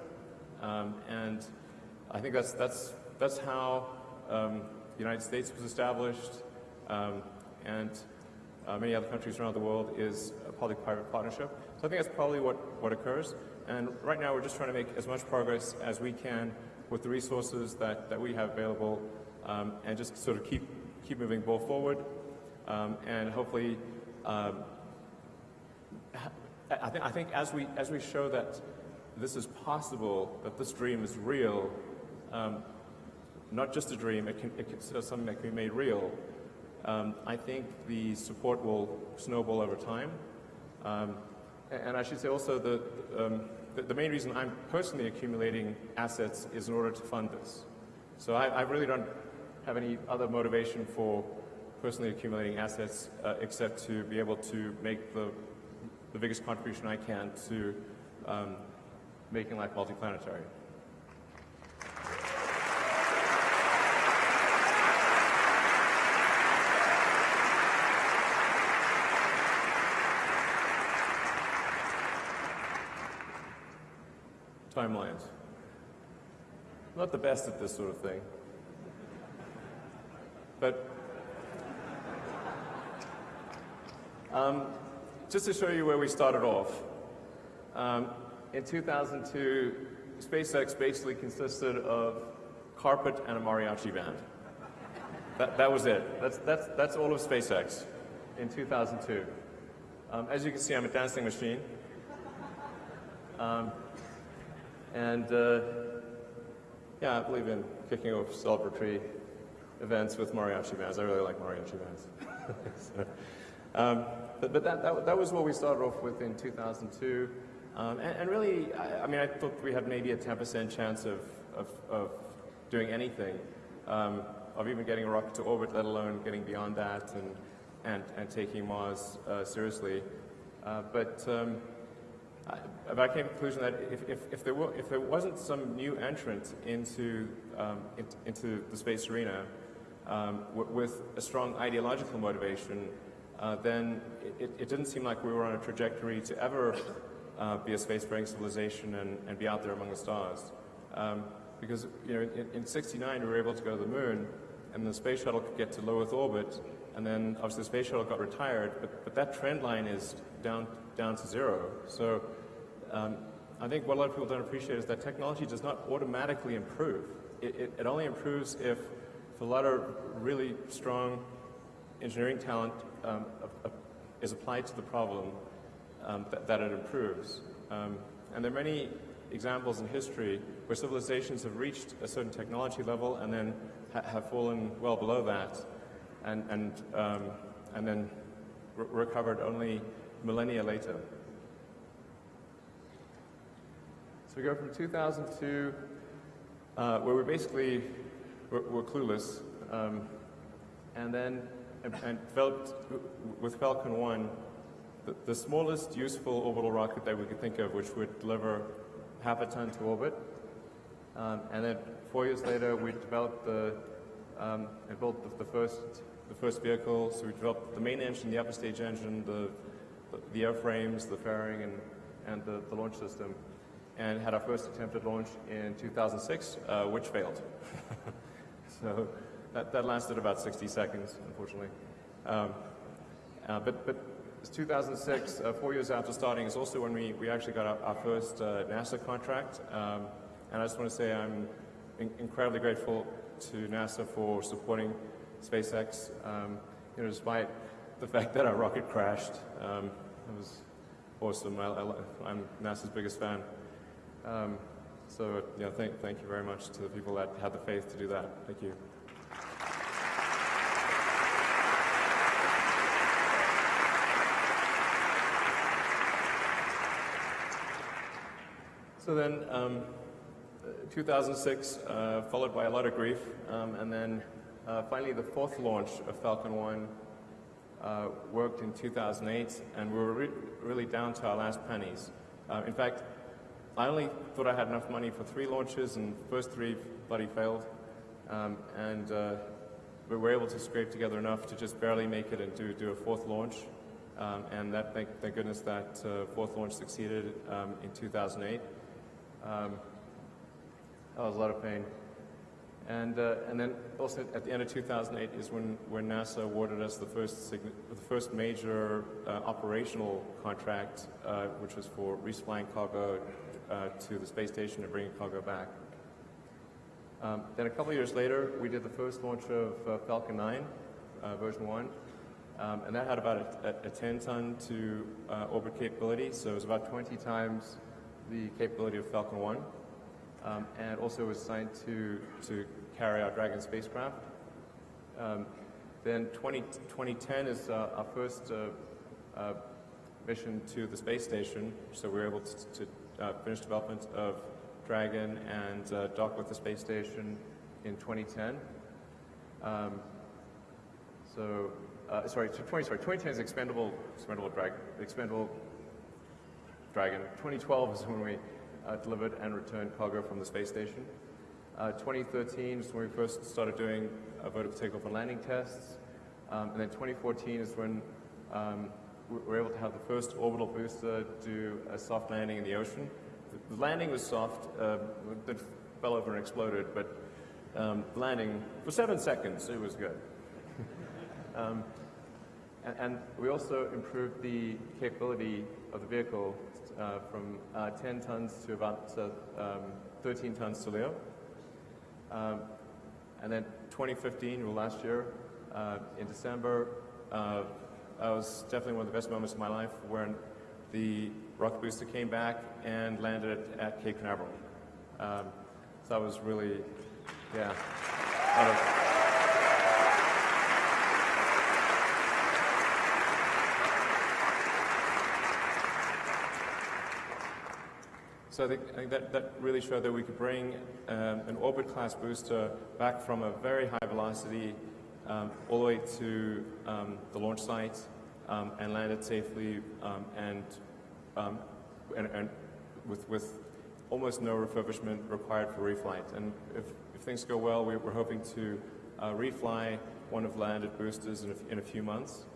S1: um, and I think that's that's that's how um, the United States was established, um, and uh, many other countries around the world is a public-private partnership. So I think that's probably what, what occurs. And right now we're just trying to make as much progress as we can with the resources that, that we have available um, and just sort of keep, keep moving ball forward um, and hopefully um, I, think, I think as we, as we show that this is possible, that this dream is real, um, not just a dream, it can, it can, something that can be made real, um, I think the support will snowball over time. Um, and I should say also that um, the, the, main reason I'm personally accumulating assets is in order to fund this. So I, I really don't have any other motivation for personally accumulating assets uh, except to be able to make the, the biggest contribution I can to um, making life multiplanetary. timelines. Not the best at this sort of thing. But um, just to show you where we started off, um, in 2002, SpaceX basically consisted of carpet, and a mariachi band. That, that was it. That's, that's, that's all of SpaceX in 2002. Um, as you can see, I'm a dancing machine. Um, and uh, yeah, I believe in kicking off celebratory events with mariachi bands. I really like mariachi bands. so, um, but, but that, that, that, was what we started off with in 2002. Um, and, and, really, I, I, mean, I thought we had maybe a 10% chance of, of, of, doing anything, um, of even getting a rocket to orbit, let alone getting beyond that and, and, and taking Mars uh, seriously. Uh, but um, I, I came to the conclusion that if, if, if, there were, if there wasn't some new entrant into, um, into the space arena um, with a strong ideological motivation, uh, then it, it, didn't seem like we were on a trajectory to ever uh, be a spacefaring civilization and, and, be out there among the stars. Um, because you know, in, in 69 we were able to go to the moon, and the space shuttle could get to low Earth orbit, and then obviously the space shuttle got retired, but, but that trend line is down, down to zero. So um, I think what a lot of people don't appreciate is that technology does not automatically improve. It, it, it only improves if, if a lot of really strong engineering talent um, is applied to the problem um, that, that, it improves. Um, and there are many examples in history where civilizations have reached a certain technology level and then ha have fallen well below that and, and, um, and then re recovered only millennia later. So we go from 2002, uh, where we basically were, were clueless, um, and then and, and developed with Falcon 1 the, the, smallest useful orbital rocket that we could think of, which would deliver half a ton to orbit. Um, and then four years later, we developed the um, and built the, the, first the first vehicle. So we developed the main engine, the upper stage engine, the the, the airframes, the fairing, and and the, the, launch system, and had our first attempt at launch in 2006, uh, which failed. so that, that lasted about 60 seconds, unfortunately. Um, uh, but, but 2006, uh, four years after starting, is also when we, we actually got our, our first uh, NASA contract. Um, and I just want to say I'm in incredibly grateful to NASA for supporting SpaceX. Um, you know, despite the fact that our rocket crashed, um, it was awesome. I, am NASA's biggest fan. Um, so, yeah, thank, thank you very much to the people that had the faith to do that. Thank you. So then, um, 2006, uh, followed by a lot of grief, um, and then uh, finally the fourth launch of Falcon 1 uh, worked in 2008, and we were re really down to our last pennies. Uh, in fact, I only thought I had enough money for three launches, and first three bloody failed. Um, and uh, we were able to scrape together enough to just barely make it and do, do a fourth launch. Um, and that, thank, thank, goodness that uh, fourth launch succeeded um, in 2008. Um, that was a lot of pain. And, uh, and then also at the end of 2008 is when, when NASA awarded us the first, the first major uh, operational contract, uh, which was for resupplying cargo uh, to the space station and bringing cargo back. Um, then a couple years later, we did the first launch of uh, Falcon 9, uh, version 1, um, and that had about a, a 10 ton to orbit capability, so it was about 20 times the capability of Falcon 1, um, and also was assigned to, to carry our Dragon spacecraft. Um, then 20, 2010 is uh, our first uh, uh, mission to the space station, so we were able to, to uh, finish development of Dragon and uh, dock with the space station in 2010. Um, so, uh, sorry, 20, sorry, 2010 is expendable, expendable Dragon, expendable Dragon. 2012 is when we uh, delivered and returned cargo from the space station. Uh, 2013 is when we first started doing vertical takeoff and landing tests. Um, and then 2014 is when um, we were able to have the first orbital booster do a soft landing in the ocean. The, landing was soft, uh, it fell over and exploded, but um, landing, for seven seconds, it was good. um, and, and, we also improved the capability of the vehicle uh, from uh, 10 tons to about um, 13 tons to LEO. Um, and then 2015, well, last year, uh, in December, uh, that was definitely one of the best moments of my life when the rocket booster came back and landed at Cape Canaveral. Um, so that was really, yeah. So I think, I think, that, that really showed that we could bring um, an orbit class booster back from a very high velocity um, all the way to um, the launch site um, and land it safely um, and, um, and, and, with, with almost no refurbishment required for reflight. And if, if things go well, we, are hoping to uh, refly one of landed boosters in a, in a few months.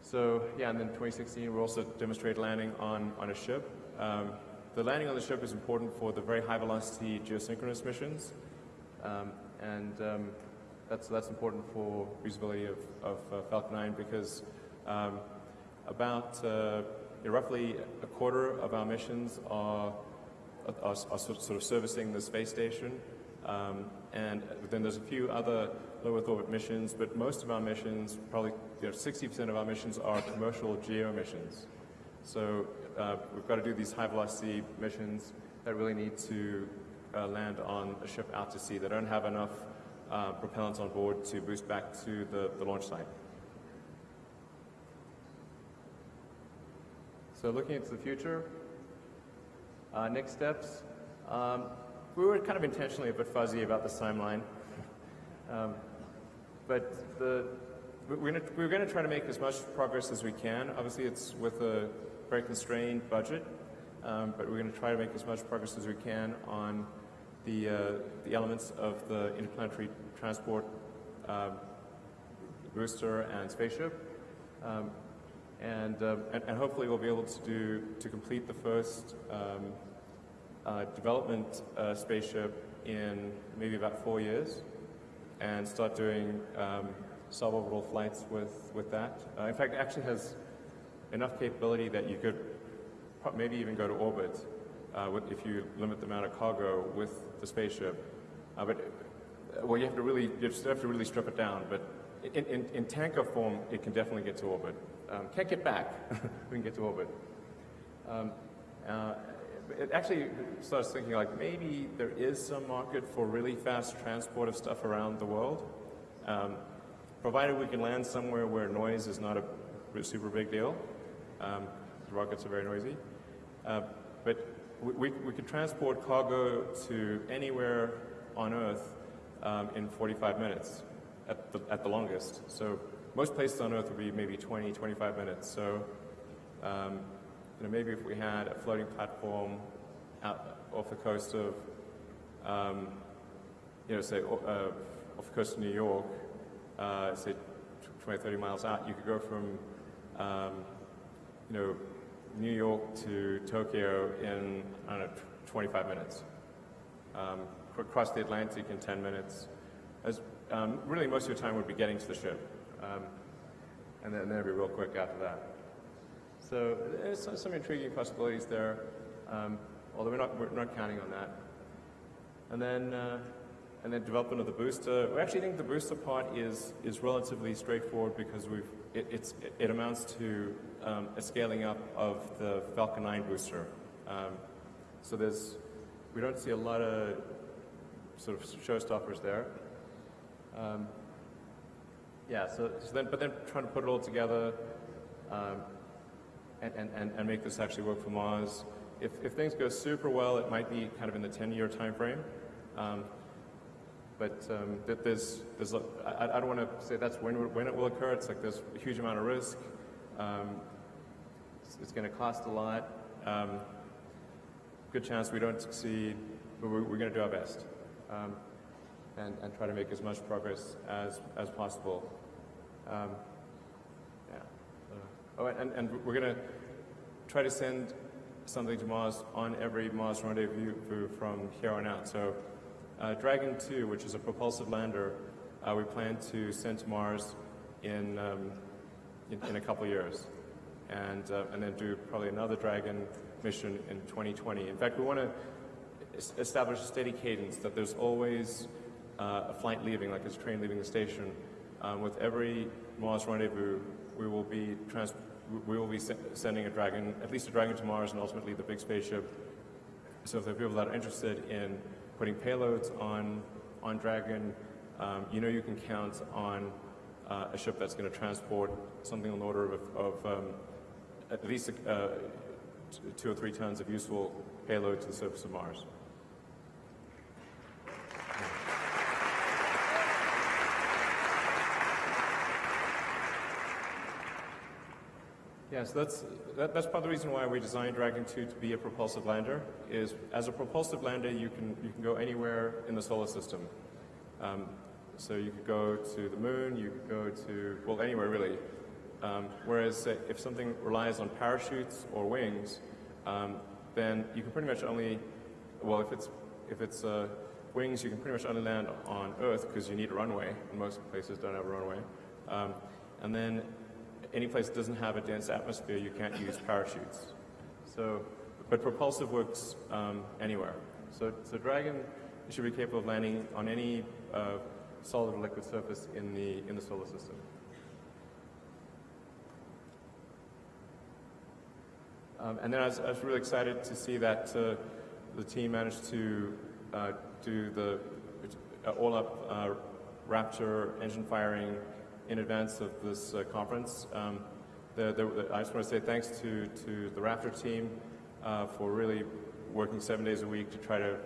S1: so yeah, and then 2016 we also demonstrated landing on, on a ship um, the landing on the ship is important for the very high velocity geosynchronous missions, um, and um, that's, that's important for usability of, of uh, Falcon 9 because um, about uh, roughly a quarter of our missions are, are, are sort of servicing the space station, um, and then there's a few other low Earth orbit missions, but most of our missions, probably 60% you know, of our missions are commercial geo missions. So uh, we've got to do these high velocity missions that really need to uh, land on a ship out to sea. They don't have enough uh, propellants on board to boost back to the, the launch site. So looking into the future, uh, next steps. Um, we were kind of intentionally a bit fuzzy about this timeline. um, but the, we're going to try to make as much progress as we can. Obviously, it's with a very constrained budget, um, but we're going to try to make as much progress as we can on the, uh, the elements of the interplanetary transport uh, booster and spaceship. Um, and, uh, and, and, hopefully we'll be able to do to complete the first um, uh, development uh, spaceship in maybe about four years and start doing um, suborbital flights with, with that. Uh, in fact, it actually has enough capability that you could maybe even go to orbit uh, if you limit the amount of cargo with the spaceship. Uh, but well, you have to really you have to really strip it down. But in, in, in tanker form, it can definitely get to orbit. Um, can't get back. we can get to orbit. Um, uh, it actually starts thinking like maybe there is some market for really fast transport of stuff around the world, um, provided we can land somewhere where noise is not a super big deal. Um, rockets are very noisy. Uh, but we, we, could transport cargo to anywhere on Earth um, in 45 minutes at the, at the longest. So most places on Earth would be maybe 20, 25 minutes. So um, you know, maybe if we had a floating platform out off the coast of, um, you know, say uh, off the coast of New York, uh, say 20, 30 miles out, you could go from um, you know, New York to Tokyo in, I don't know, 25 minutes. Um, across the Atlantic in 10 minutes. As, um, really, most of your time would be getting to the ship. Um, and then, it'd be real quick after that. So there's some intriguing possibilities there, um, although we're not, we're not counting on that. And then, uh, and then development of the booster. We actually think the booster part is, is relatively straightforward because we've, it, it amounts to um, a scaling up of the Falcon 9 booster. Um, so there's, we don't see a lot of sort of showstoppers there. Um, yeah, so, so, then, but then trying to put it all together um, and, and, and make this actually work for Mars. If, if things go super well, it might be kind of in the 10-year time frame. Um, but um, there's, there's I don't want to say that's when, when it will occur. It's like there's a huge amount of risk. Um, it's, it's going to cost a lot. Um, good chance we don't succeed, but we're, we're going to do our best um, and, and try to make as much progress as, as possible. Um, yeah. Uh, oh, and, and we're going to try to send something to Mars on every Mars rendezvous from here on out. So uh, Dragon 2, which is a propulsive lander, uh, we plan to send to Mars in, um, in, in, a couple years. And, uh, and then do probably another Dragon mission in 2020. In fact, we want to, establish a steady cadence that there's always uh, a flight leaving, like a train leaving the station. Um, with every Mars rendezvous, we will be we will be se- sending a Dragon, at least a Dragon to Mars, and ultimately the big spaceship. So if there are people that are interested in putting payloads on on Dragon, um, you know you can count on uh, a ship that's going to transport something on the order of, of um, at least uh, two or three tons of useful payload to the surface of Mars. Yes, that's, that, that's part of the reason why we designed Dragon 2 to be a propulsive lander, is as a propulsive lander, you can, you can go anywhere in the solar system. Um, so you could go to the moon, you could go to, well, anywhere really. Um, whereas uh, if something relies on parachutes or wings, um, then you can pretty much only, well, if it's, if it's uh, wings, you can pretty much only land on Earth because you need a runway, most places don't have a runway. Um, and then any place that doesn't have a dense atmosphere, you can't use parachutes. So, but propulsive works um, anywhere. So, so Dragon should be capable of landing on any uh, solid or liquid surface in the in the solar system. Um, and then I was, I was really excited to see that uh, the team managed to uh, do the uh, all-up uh, Raptor engine firing in advance of this uh, conference. Um, the, the, I just want to say thanks to, to the Raptor team uh, for really working seven days a week to try to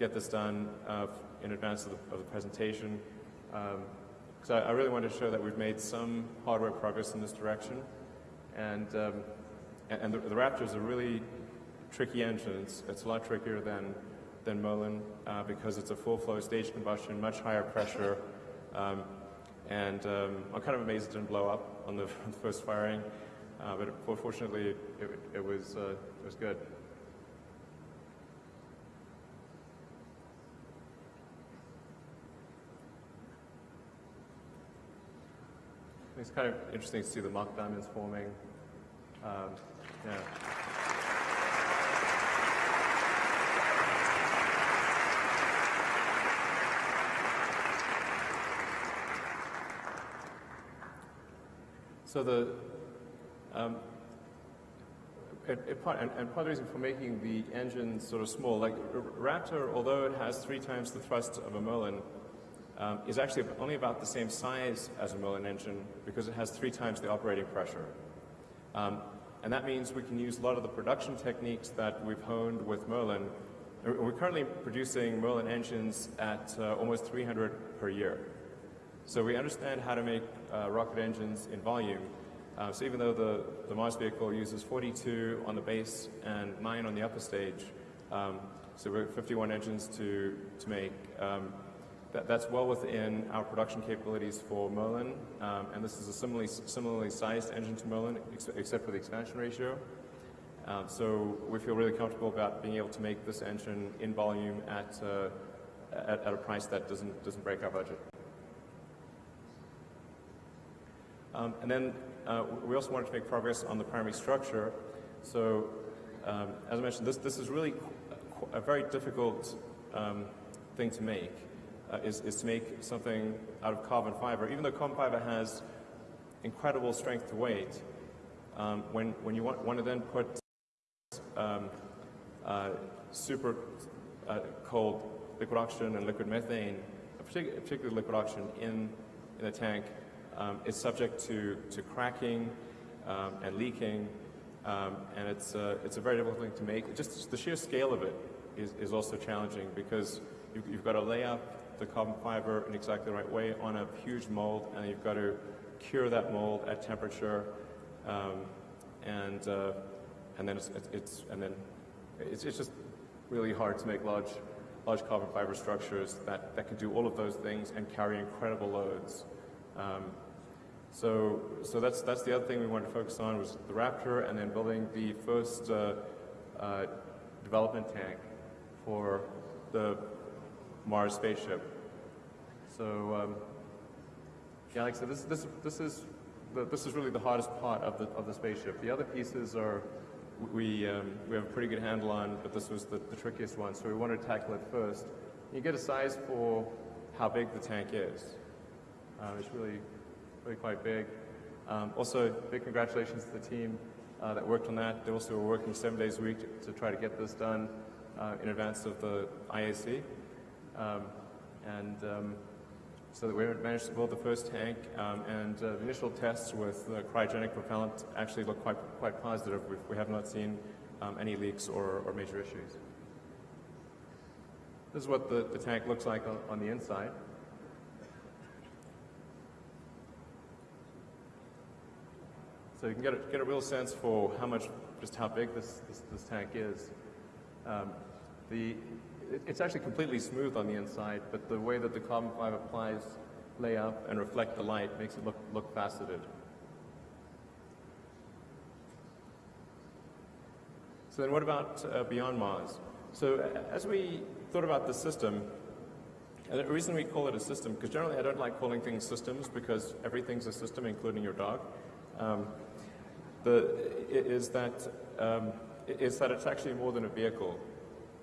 S1: get this done uh, in advance of the, of the presentation. Because I, I really wanted to show that we've made some hardware progress in this direction. And, um, and, and the, the Raptor is a really tricky engine. It's, it's a lot trickier than, than Merlin uh, because it's a full flow stage combustion, much higher pressure. Um, and um, I'm kind of amazed it didn't blow up on the, first firing, uh, but fortunately it, it, it was, uh, it was good. It's kind of interesting to see the Mach diamonds forming. Um, yeah. So the um, and, and, part of the reason for making the engine sort of small, like Raptor, although it has three times the thrust of a Merlin, um, is actually only about the same size as a Merlin engine because it has three times the operating pressure. Um, and that means we can use a lot of the production techniques that we've honed with Merlin. We're currently producing Merlin engines at uh, almost 300 per year. So we understand how to make uh, rocket engines in volume. Uh, so even though the, the Mars vehicle uses 42 on the base and 9 on the upper stage, um, so we're 51 engines to, to make. Um, that, that's well within our production capabilities for Merlin, um, and this is a similarly, similarly sized engine to Merlin, ex except for the expansion ratio. Um, so we feel really comfortable about being able to make this engine in volume at, uh, at, at a price that doesn't, doesn't break our budget. Um, and then uh, we also wanted to make progress on the primary structure. So um, as I mentioned, this, this is really a very difficult um, thing to make, uh, is, is to make something out of carbon fiber. Even though carbon fiber has incredible strength to weight, um, when, when you want, want, to then put um, uh, super uh, cold liquid oxygen and liquid methane, particularly, liquid oxygen, in, in a tank, um, it's subject to, to cracking um, and leaking, um, and it's, it's a very difficult thing to make. Just the sheer scale of it is, is also challenging because you've, you've got to lay up the carbon fiber in exactly the right way on a huge mold, and you've got to cure that mold at temperature, um, and uh, and then it's, it's and then it's, it's just really hard to make large large carbon fiber structures that, that can do all of those things and carry incredible loads. Um, so, so that's, that's the other thing we wanted to focus on was the Raptor and then building the first uh, uh, development tank for the Mars spaceship. So, um, yeah, like I said, this, this, this, is the, this is really the hardest part of the, of the spaceship. The other pieces are, we, um, we have a pretty good handle on, but this was the, the trickiest one, so we wanted to tackle it first. You get a size for how big the tank is. Um, it's really, really quite big. Um, also, big congratulations to the team uh, that worked on that. They also were working seven days a week to, to try to get this done uh, in advance of the IAC. Um, and um, so that we managed to build the first tank, um, and uh, the initial tests with the cryogenic propellant actually look quite, quite positive. We've, we have not seen um, any leaks or, or, major issues. This is what the, the tank looks like on, on the inside. So you can get a, get a real sense for how much, just how big this, this, this tank is. Um, the, it's actually completely smooth on the inside, but the way that the carbon fiber plies lay up and reflect the light makes it look, look faceted. So then what about uh, beyond Mars? So as we thought about the system, and the reason we call it a system, because generally I don't like calling things systems because everything's a system, including your dog, um, the, is, that, um, is that it's actually more than a vehicle.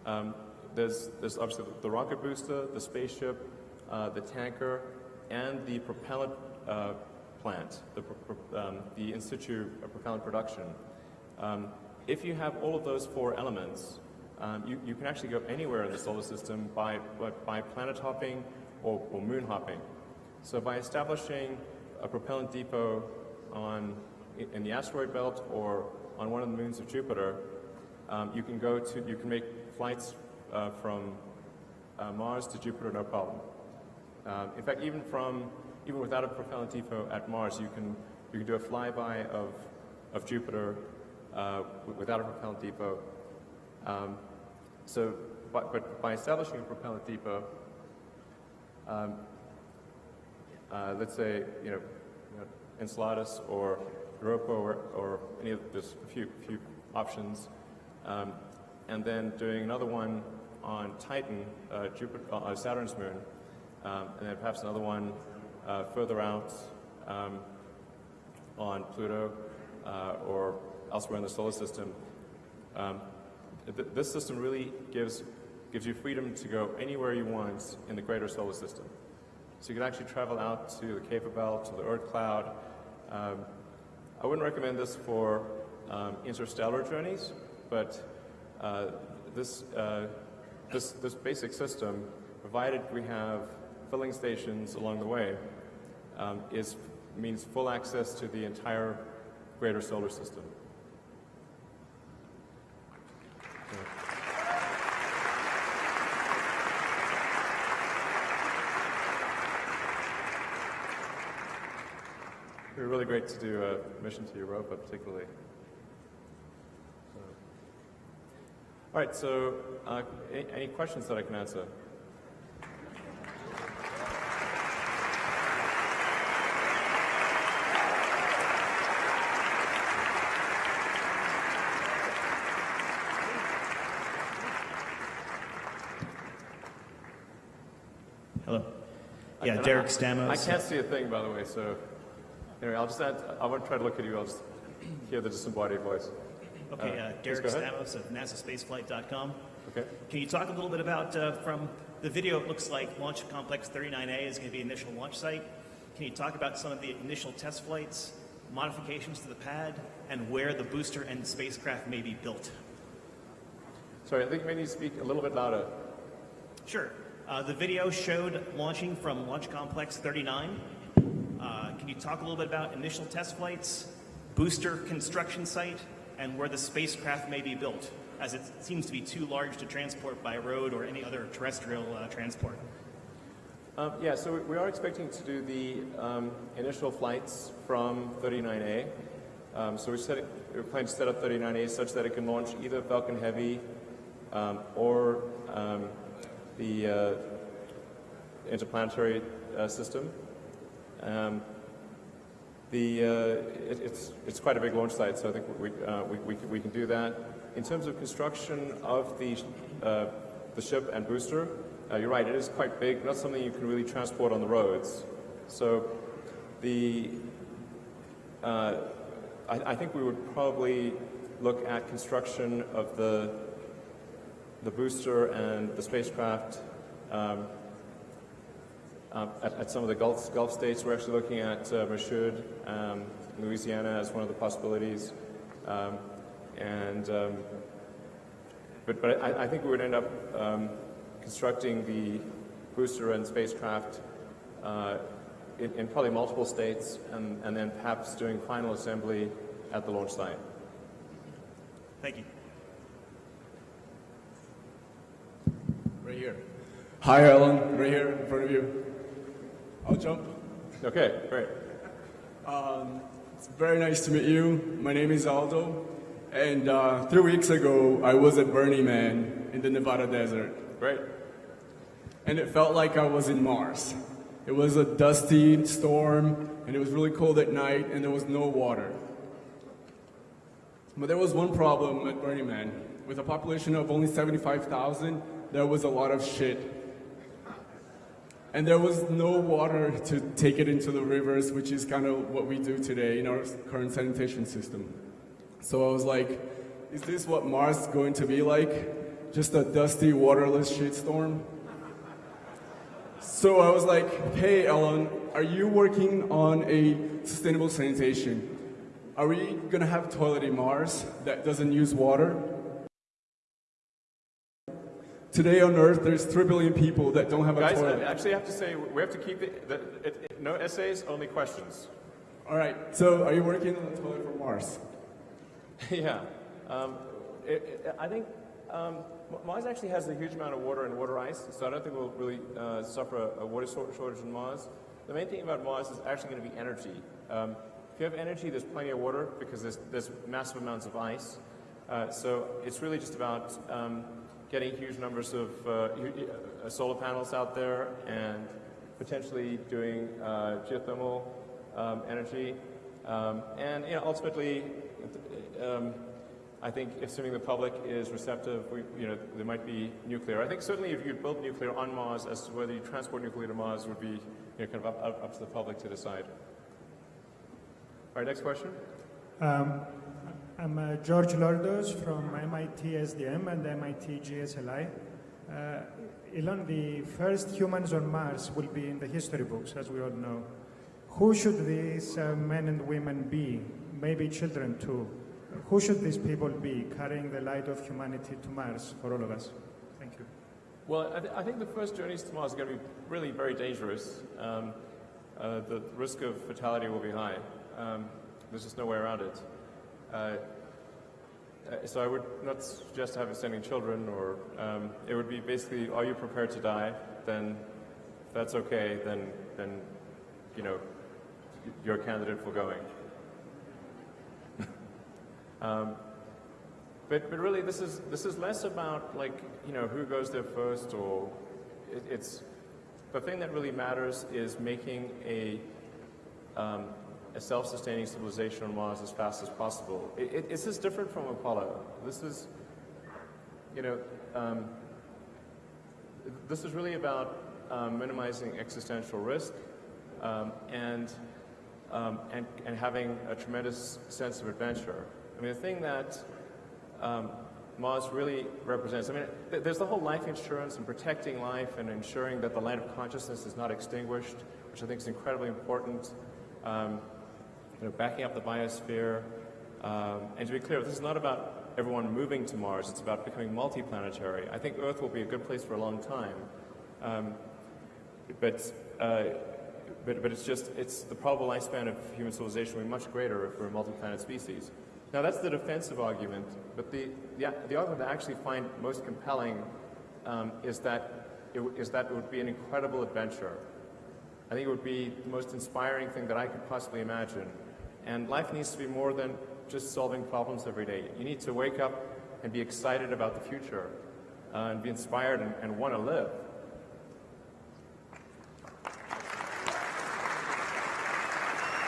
S1: Um, there's, there's obviously the rocket booster, the spaceship, uh, the tanker, and the propellant uh, plant, the, um, the in situ propellant production. Um, if you have all of those four elements, um, you, you, can actually go anywhere in the solar system by, by planet hopping or, or, moon hopping. So by establishing a propellant depot on, in the asteroid belt or on one of the moons of Jupiter, um, you can go to, you can make flights uh, from uh, Mars to Jupiter, no problem. Uh, in fact, even from even without a propellant depot at Mars, you can you can do a flyby of of Jupiter uh, without a propellant depot. Um, so, but, but, by establishing a propellant depot, um, uh, let's say you know, you know, Enceladus or Europa or, or any of a few few options, um, and then doing another one on Titan, uh, Jupiter, uh, Saturn's moon, um, and then perhaps another one uh, further out um, on Pluto uh, or elsewhere in the solar system. Um, th this system really gives, gives you freedom to go anywhere you want in the greater solar system. So you can actually travel out to the Kuiper Belt, to the Oort cloud. I wouldn't recommend this for um, interstellar journeys, but uh, this uh, this, this basic system, provided we have filling stations along the way, um, is, means full access to the entire greater solar system. It really great to do a mission to Europa, particularly. All right, so uh, any, any questions that I can answer?
S2: Hello. Yeah, Derek Stamos.
S1: I can't see a thing, by the way, so anyway, I'll just add, I won't try to look at you, I'll just hear the disembodied voice.
S2: Okay, uh, Derek Stamos of NASASpaceflight.com.
S1: Okay.
S2: Can you talk a little bit about, uh, from the video, it looks like Launch Complex 39A is going to be initial launch site. Can you talk about some of the initial test flights, modifications to the pad, and where the booster and spacecraft may be built?
S1: Sorry, I think we need to speak a little bit louder.
S2: Sure. Uh, the video showed launching from Launch Complex 39. Can you talk a little bit about initial test flights, booster construction site, and where the spacecraft may be built, as it seems to be too large to transport by road or any other terrestrial uh, transport.
S1: Um, yeah, so we are expecting to do the um, initial flights from 39A. Um, so we're, setting, we're, planning to set up 39A such that it can launch either Falcon Heavy um, or um, the uh, interplanetary uh, system. Um, the, uh, it, it's, it's quite a big launch site, so I think we, uh, we, we, we, can do that. In terms of construction of the, uh, the ship and booster, uh, you're right, it is quite big, not something you can really transport on the roads. So the, uh, I, I, think we would probably look at construction of the, the booster and the spacecraft um, uh, at, at some of the Gulf, Gulf states. We're actually looking at uh, Michoud, um, Louisiana, as one of the possibilities. Um, and um, but, but I, I think we would end up um, constructing the booster and spacecraft uh, in, in probably multiple states, and, and then perhaps doing final assembly at the launch site.
S2: Thank you.
S3: Right here. Hi, Alan. Right here in front of you. I'll jump.
S1: Okay, great.
S3: It's very nice to meet you. My name is Aldo. And uh, three weeks ago, I was at Burning Man in the Nevada desert.
S1: Great.
S3: And it felt like I was in Mars. It was a dusty storm, and it was really cold at night, and there was no water. But there was one problem at Burning Man. With a population of only 75,000, there was a lot of shit. And there was no water to take it into the rivers, which is kind of what we do today in our current sanitation system. So I was like, is this what Mars is going to be like? Just a dusty, waterless shitstorm? So I was like, hey, Ellen, are you working on a sustainable sanitation? Are we gonna have toilet in Mars that doesn't use water? Today on Earth, there's 3 billion people that don't have a
S1: Guys, I actually have to say, we have to keep it, the, it, it, no essays, only questions.
S3: All right, so are you working on a toilet for Mars?
S1: yeah. Um, it, I think um, Mars actually has a huge amount of water and water ice, so I don't think we'll really uh, suffer a, a water shortage on Mars. The main thing about Mars is actually going to be energy. Um, if you have energy, there's plenty of water because there's, there's massive amounts of ice. Uh, so it's really just about um, getting huge numbers of uh, uh, solar panels out there and potentially doing uh, geothermal um, energy. Um, and you know, ultimately, um, I think assuming the public is receptive, we, you know, there might be nuclear. I think certainly if you build nuclear on Mars, as to whether you transport nuclear to Mars would be you know, kind of up, up, up to the public to decide. All right, next question.
S4: I'm uh, George Lordos from MIT SDM and MIT GSLI. Uh, Elon, the first humans on Mars will be in the history books, as we all know. Who should these uh, men and women be? Maybe children too. Who should these people be carrying the light of humanity to Mars for all of us? Thank you.
S1: Well, I, th- I think the first journeys to Mars are going to be really very dangerous. Um, uh, the risk of fatality will be high. Um, there's just no way around it. Uh, so I would not suggest having sending children, or um, it would be basically, are you prepared to die? Then, if that's okay, then then you know you're a candidate for going. um, but, but really, this is, this is less about like, you know, who goes there first or it, it's, the thing that really matters is making a, um, a self-sustaining civilization on Mars as fast as possible. It, this is different from Apollo. This is, you know, um, this is really about um, minimizing existential risk um, and, um, and, and having a tremendous sense of adventure. I mean, the thing that um, Mars really represents. I mean, th- there's the whole life insurance and protecting life and ensuring that the light of consciousness is not extinguished, which I think is incredibly important. Um, you know, backing up the biosphere. Um, and to be clear, this is not about everyone moving to Mars. It's about becoming multiplanetary. I think Earth will be a good place for a long time. Um, but, uh, but, but it's just, it's the probable lifespan of human civilization will be much greater if we're a multi-planet species. Now that's the defensive argument, but the, the, the argument I actually find most compelling um, is, that it, is that it would be an incredible adventure. I think it would be the most inspiring thing that I could possibly imagine. And life needs to be more than just solving problems every day. You need to wake up and be excited about the future uh, and be inspired and, and want to live.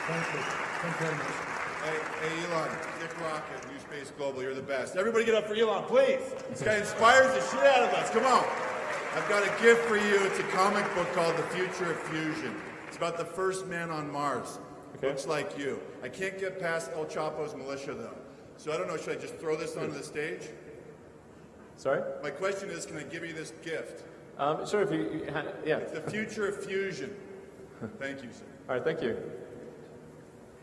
S4: Thank you. Thank you very much.
S5: Hey, hey, Elon, Dick Rocket, New Space Global, you're the best. Everybody get up for Elon, please. This guy inspires the shit out of us. Come on. I've got a gift for you. It's a comic book called The Future of Fusion. It's about the first man on Mars.
S1: Okay.
S5: Looks like you. I can't get past El Chapo's militia, though. So I don't know, should I just throw this onto the stage?
S1: Sorry?
S5: My question is, can I give you this gift?
S1: Um, sure, if you, you ha- yeah.
S5: The future of fusion. Thank you, sir.
S1: All right, thank you.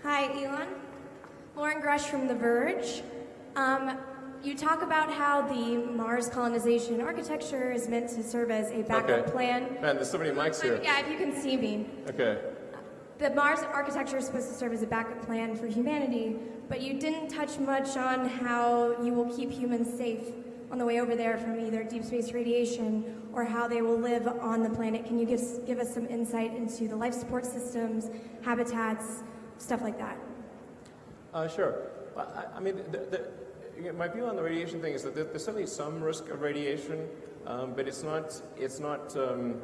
S6: Hi, Elon. Lauren Grush from The Verge. Um, you talk about how the Mars colonization architecture is meant to serve as a backup
S1: Okay.
S6: plan.
S1: Man, there's so many mics here.
S6: Yeah, if you can see me.
S1: Okay.
S6: The Mars architecture is supposed to serve as a backup plan for humanity, but you didn't touch much on how you will keep humans safe on the way over there from either deep space radiation or how they will live on the planet. Can you give, give us some insight into the life support systems, habitats, stuff like that?
S1: Uh, sure. I, I mean, the, the, my view on the radiation thing is that there's certainly some risk of radiation, um, but it's not, it's not, um,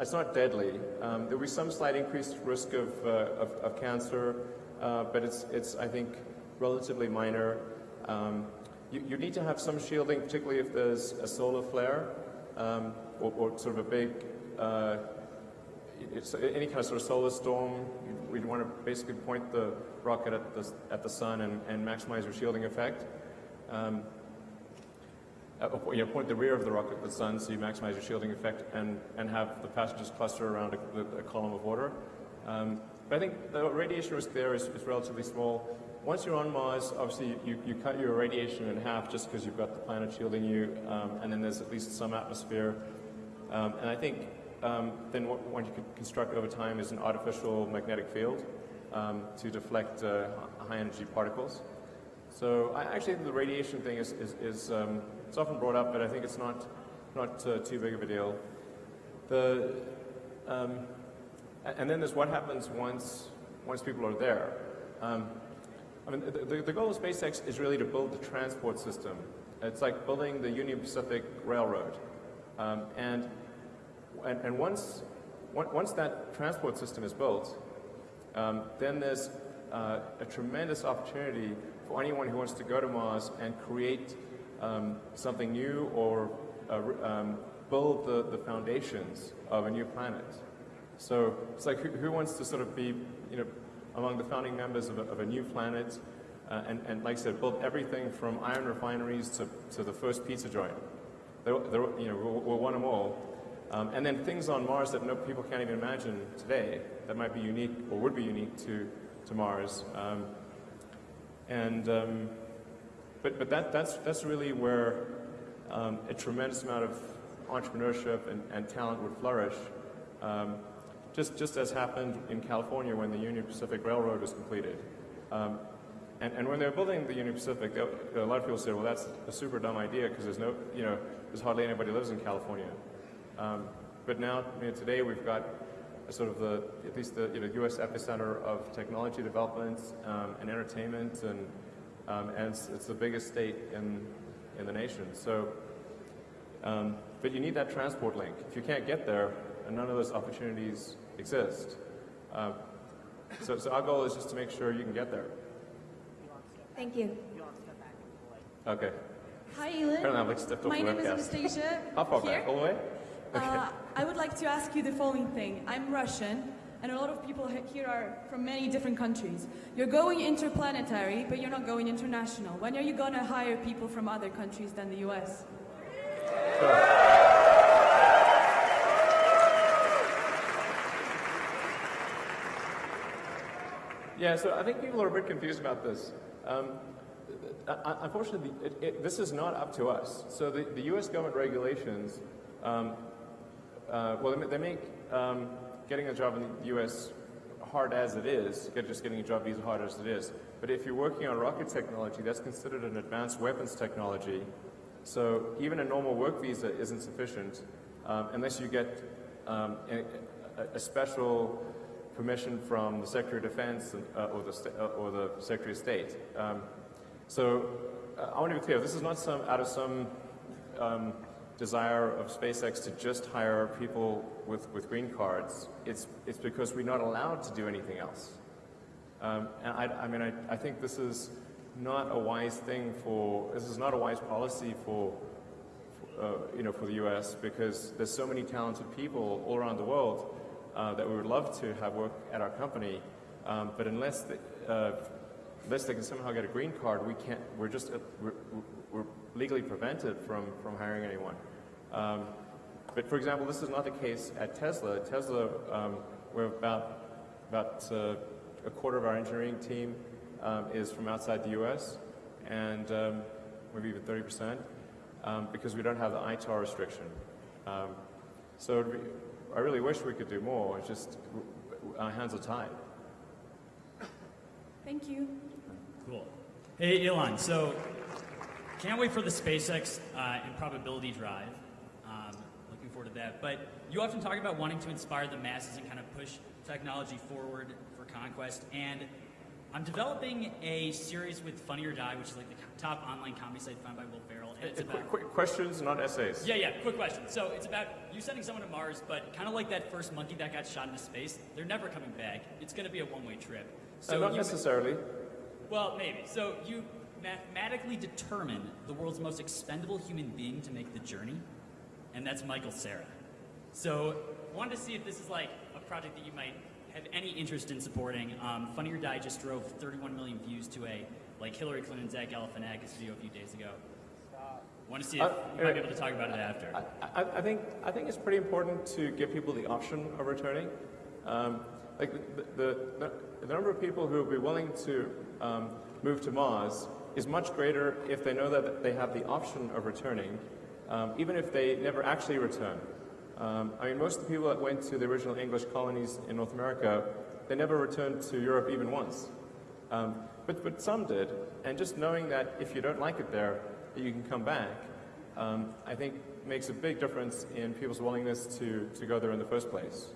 S1: it's not deadly. Um, there'll be some slight increased risk of, uh, of, of cancer, uh, but it's, it's, I think, relatively minor. Um, you, you need to have some shielding, particularly if there's a solar flare um, or, or sort of a big uh, any kind of sort of solar storm, we'd want to basically point the rocket at the, at the sun and, and maximize your shielding effect. Uh, you know, point the rear of the rocket at the sun so you maximize your shielding effect and, and have the passengers cluster around a, a column of water. Um, but I think the radiation risk there is, is relatively small. Once you're on Mars, obviously you, you cut your radiation in half just because you've got the planet shielding you, um, and then there's at least some atmosphere. Um, and I think um, then what, what you could construct over time is an artificial magnetic field um, to deflect uh, high energy particles. So I actually think the radiation thing is, is, is um, it's often brought up, but I think it's not, not uh, too big of a deal. The, um, and then there's what happens once, once people are there. Um, I mean, the, the, goal of SpaceX is really to build the transport system. It's like building the Union Pacific Railroad. Um, and, and, and once, once that transport system is built, um, then there's uh, a tremendous opportunity for anyone who wants to go to Mars and create um, something new or uh, um, build the, the foundations of a new planet. So it's like who, who wants to sort of be, you know, among the founding members of a, of a new planet, uh, and, and like I said, build everything from iron refineries to, to the first pizza joint. They're, they're, you know, we'll, we'll want them all. Um, and then things on Mars that no people can't even imagine today that might be unique or would be unique to, to Mars. Um, and um, but but that that's that's really where um, a tremendous amount of entrepreneurship and, and talent would flourish. Um, just just as happened in California when the Union Pacific Railroad was completed. Um, and, and when they were building the Union Pacific, they- a lot of people said, "Well, that's a super dumb idea because there's no, you know, there's hardly anybody lives in California." Um, but now, you know, today we've got a sort of the, at least the you know, U.S. epicenter of technology development um, and entertainment, and um, and it's, it's the biggest state in in the nation. So, um, but you need that transport link. If you can't get there, none of those opportunities exist. Um, so, so our goal is just to make sure you can get there.
S6: Thank you.
S1: Okay.
S7: Hi, Elon.
S1: Apparently I've like stepped off
S7: My
S1: the
S7: name is. Anastasia.
S1: How far
S7: here.
S1: back? All the way?
S7: Uh, I would like to ask you the following thing. I'm Russian, and a lot of people here are from many different countries. You're going interplanetary, but you're not going international. When are you going to hire people from other countries than the US?
S1: Yeah, so I think people are a bit confused about this. Um, uh, uh, unfortunately, it, it, this is not up to us. So the, the U.S. government regulations, um, uh, well, they they make um, getting a job in the U.S. hard as it is, just getting a job visa hard as it is. But if you're working on rocket technology, that's considered an advanced weapons technology. So even a normal work visa isn't sufficient um, unless you get um, a, a, a special permission from the Secretary of Defense and, uh, or, the, uh, or the Secretary of State. Um, so uh, I want to be clear, this is not some, out of some um, desire of SpaceX to just hire people with, with green cards. It's, it's because we're not allowed to do anything else. Um, and I, I mean, I, I think this is not a wise thing for, this is not a wise policy for, uh, you know, for the U.S. because there's so many talented people all around the world uh, that we would love to have work at our company, um, but unless the, uh, unless they can somehow get a green card, we can't. We're just uh, we're, we're legally prevented from from hiring anyone. Um, but for example, this is not the case at Tesla. Tesla, um, we're about about uh, a quarter of our engineering team um, is from outside the U.S. and um, maybe even 30 percent um, because we don't have the ITAR restriction. Um, so be- I really wish we could do more. It's just w- w- our hands are tied.
S7: Thank you.
S8: Cool. Hey, Elon. So, can't wait for the SpaceX uh, Improbability Drive. Um, looking forward to that. But you often talk about wanting to inspire the masses and kind of push technology forward for conquest. And I'm developing a series with Funny or Die, which is like the top online comedy site found by Will Ferrell. And it's
S1: Uh,
S8: about
S1: Quick, quick questions, not essays.
S8: yeah, yeah. Quick question. So it's about you sending someone to Mars, but kind of like that first monkey that got shot into space. They're never coming back. It's going to be a one-way trip.
S1: Uh,
S8: So
S1: not
S8: you,
S1: necessarily.
S8: well, maybe. So you mathematically determine the world's most expendable human being to make the journey, and that's Michael Cera. So I wanted to see if this is like a project that you might have any interest in supporting. Um, Funny or Die just drove 31 million views to a like Hillary Clinton Zach Galifianakis video a few days ago. I Want to see if
S1: Uh,
S8: you might be able to talk about it after.
S1: I, I think I think it's pretty important to give people the option of returning. Um, like the, the, the number of people who will be willing to um, move to Mars is much greater if they know that they have the option of returning, um, even if they never actually return. Um, I mean, most of the people that went to the original English colonies in North America, they never returned to Europe even once. Um, but, but some did, and just knowing that if you don't like it there, you can come back, um, I think makes a big difference in people's willingness to, to go there in the first place.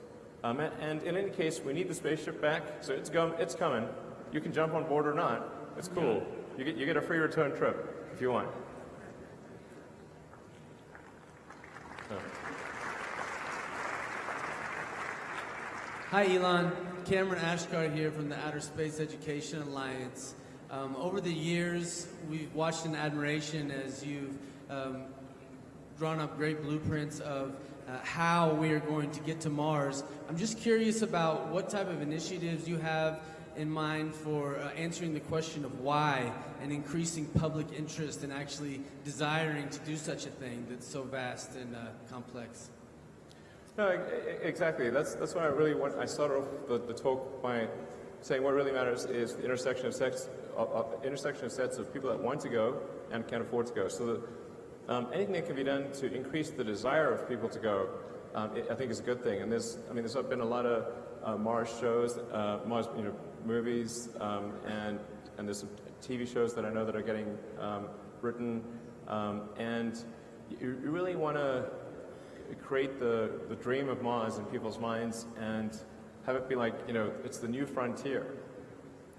S1: Um, and, and in any case, we need the spaceship back, so it's, go, it's coming. You can jump on board or not. It's cool. You get, you get a free return trip if you want.
S9: Hi, Elon. Cameron Ashkar here from the Outer Space Education Alliance. Um, over the years, we've watched in admiration as you've um, drawn up great blueprints of uh, how we are going to get to Mars. I'm just curious about what type of initiatives you have in mind for uh, answering the question of why and increasing public interest and actually desiring to do such a thing that's so vast and uh, complex.
S1: No, exactly. That's, that's why I really want, I started off the, the talk by saying what really matters is the intersection of sex, uh, uh, intersection of sets of people that want to go and can afford to go. So that um, anything that can be done to increase the desire of people to go, um, it, I think is a good thing. And there's, I mean, there's been a lot of uh, Mars shows, uh, Mars, you know, movies, um, and and there's some TV shows that I know that are getting um, written, um, and you, really want to create the, the dream of Mars in people's minds and have it be like, you know, it's the new frontier.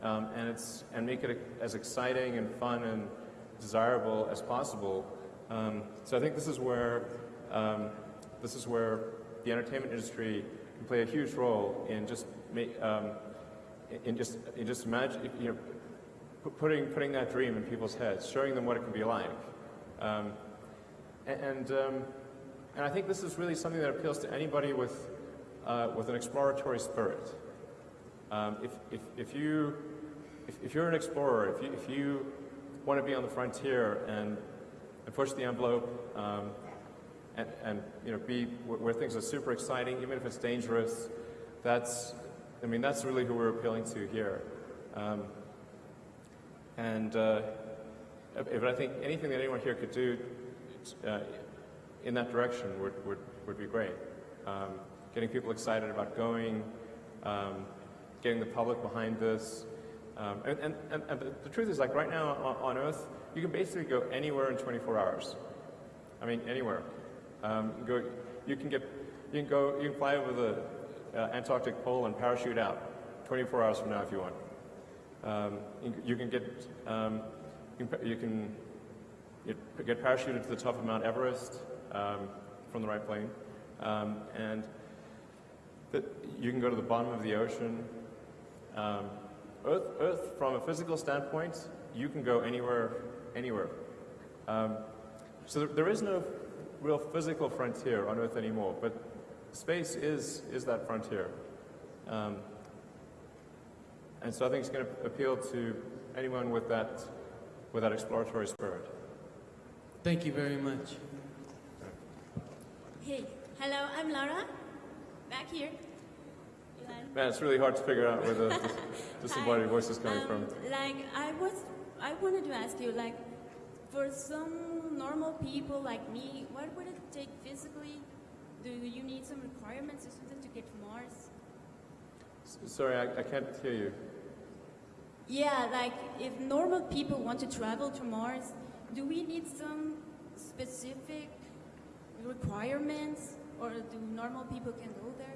S1: Um, and, it's, and make it as exciting and fun and desirable as possible. Um, so I think this is where, um, this is where the entertainment industry can play a huge role in just, make, in just, in just imagine, you know, putting, putting that dream in people's heads, showing them what it can be like. Um, and, um, and I think this is really something that appeals to anybody with, uh, with an exploratory spirit. Um, if, if, if, you, if, if you're an explorer, if you, if you want to be on the frontier and, and push the envelope um, and, and you know, be where things are super exciting, even if it's dangerous, that's, I mean, that's really who we're appealing to here. Um, and uh, if I think anything that anyone here could do uh, in that direction would, would, would be great. Um, getting people excited about going, um, getting the public behind this. Um, and, and, and, the truth is, like right now on, on Earth, you can basically go anywhere in 24 hours. I mean, anywhere. Um, go, you can get, you can go, you can fly over the uh, Antarctic pole and parachute out 24 hours from now if you want. Um, you, can get, um, you can, you can get, get parachuted to the top of Mount Everest um, from the right plane, um, and that you can go to the bottom of the ocean. Um, Earth, Earth, from a physical standpoint, you can go anywhere, anywhere. Um, so there, there is no real physical frontier on Earth anymore, but space is is that frontier. Um, and so I think it's going to appeal to anyone with that, with that exploratory spirit.
S9: Thank you very much.
S10: Hey, hello, I'm Laura. Back here.
S1: Man, it's really hard to figure out where the dis- disembodied voice is coming
S10: Um,
S1: from.
S10: Like, I was, I wanted to ask you, like, for some normal people like me, what would it take physically? Do you need some requirements or something to get to Mars?
S1: S- Sorry, I, I can't hear you.
S10: Yeah, like, if normal people want to travel to Mars, do we need some specific requirements, or do normal people can go there?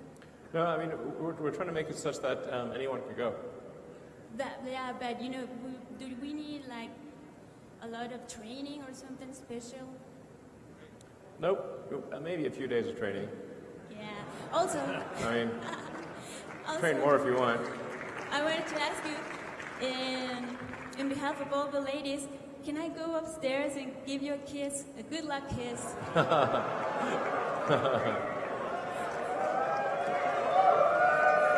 S1: No, I mean, we're, we're trying to make it such that um, anyone can go.
S10: That, yeah, but you know, do we need like a lot of training or something special?
S1: Nope, uh, maybe a few days of training.
S10: Yeah. Also,
S1: I mean,
S10: also
S1: train more if you want.
S10: I wanted to ask you, in, in behalf of all the ladies, can I go upstairs and give you a kiss, a good luck kiss?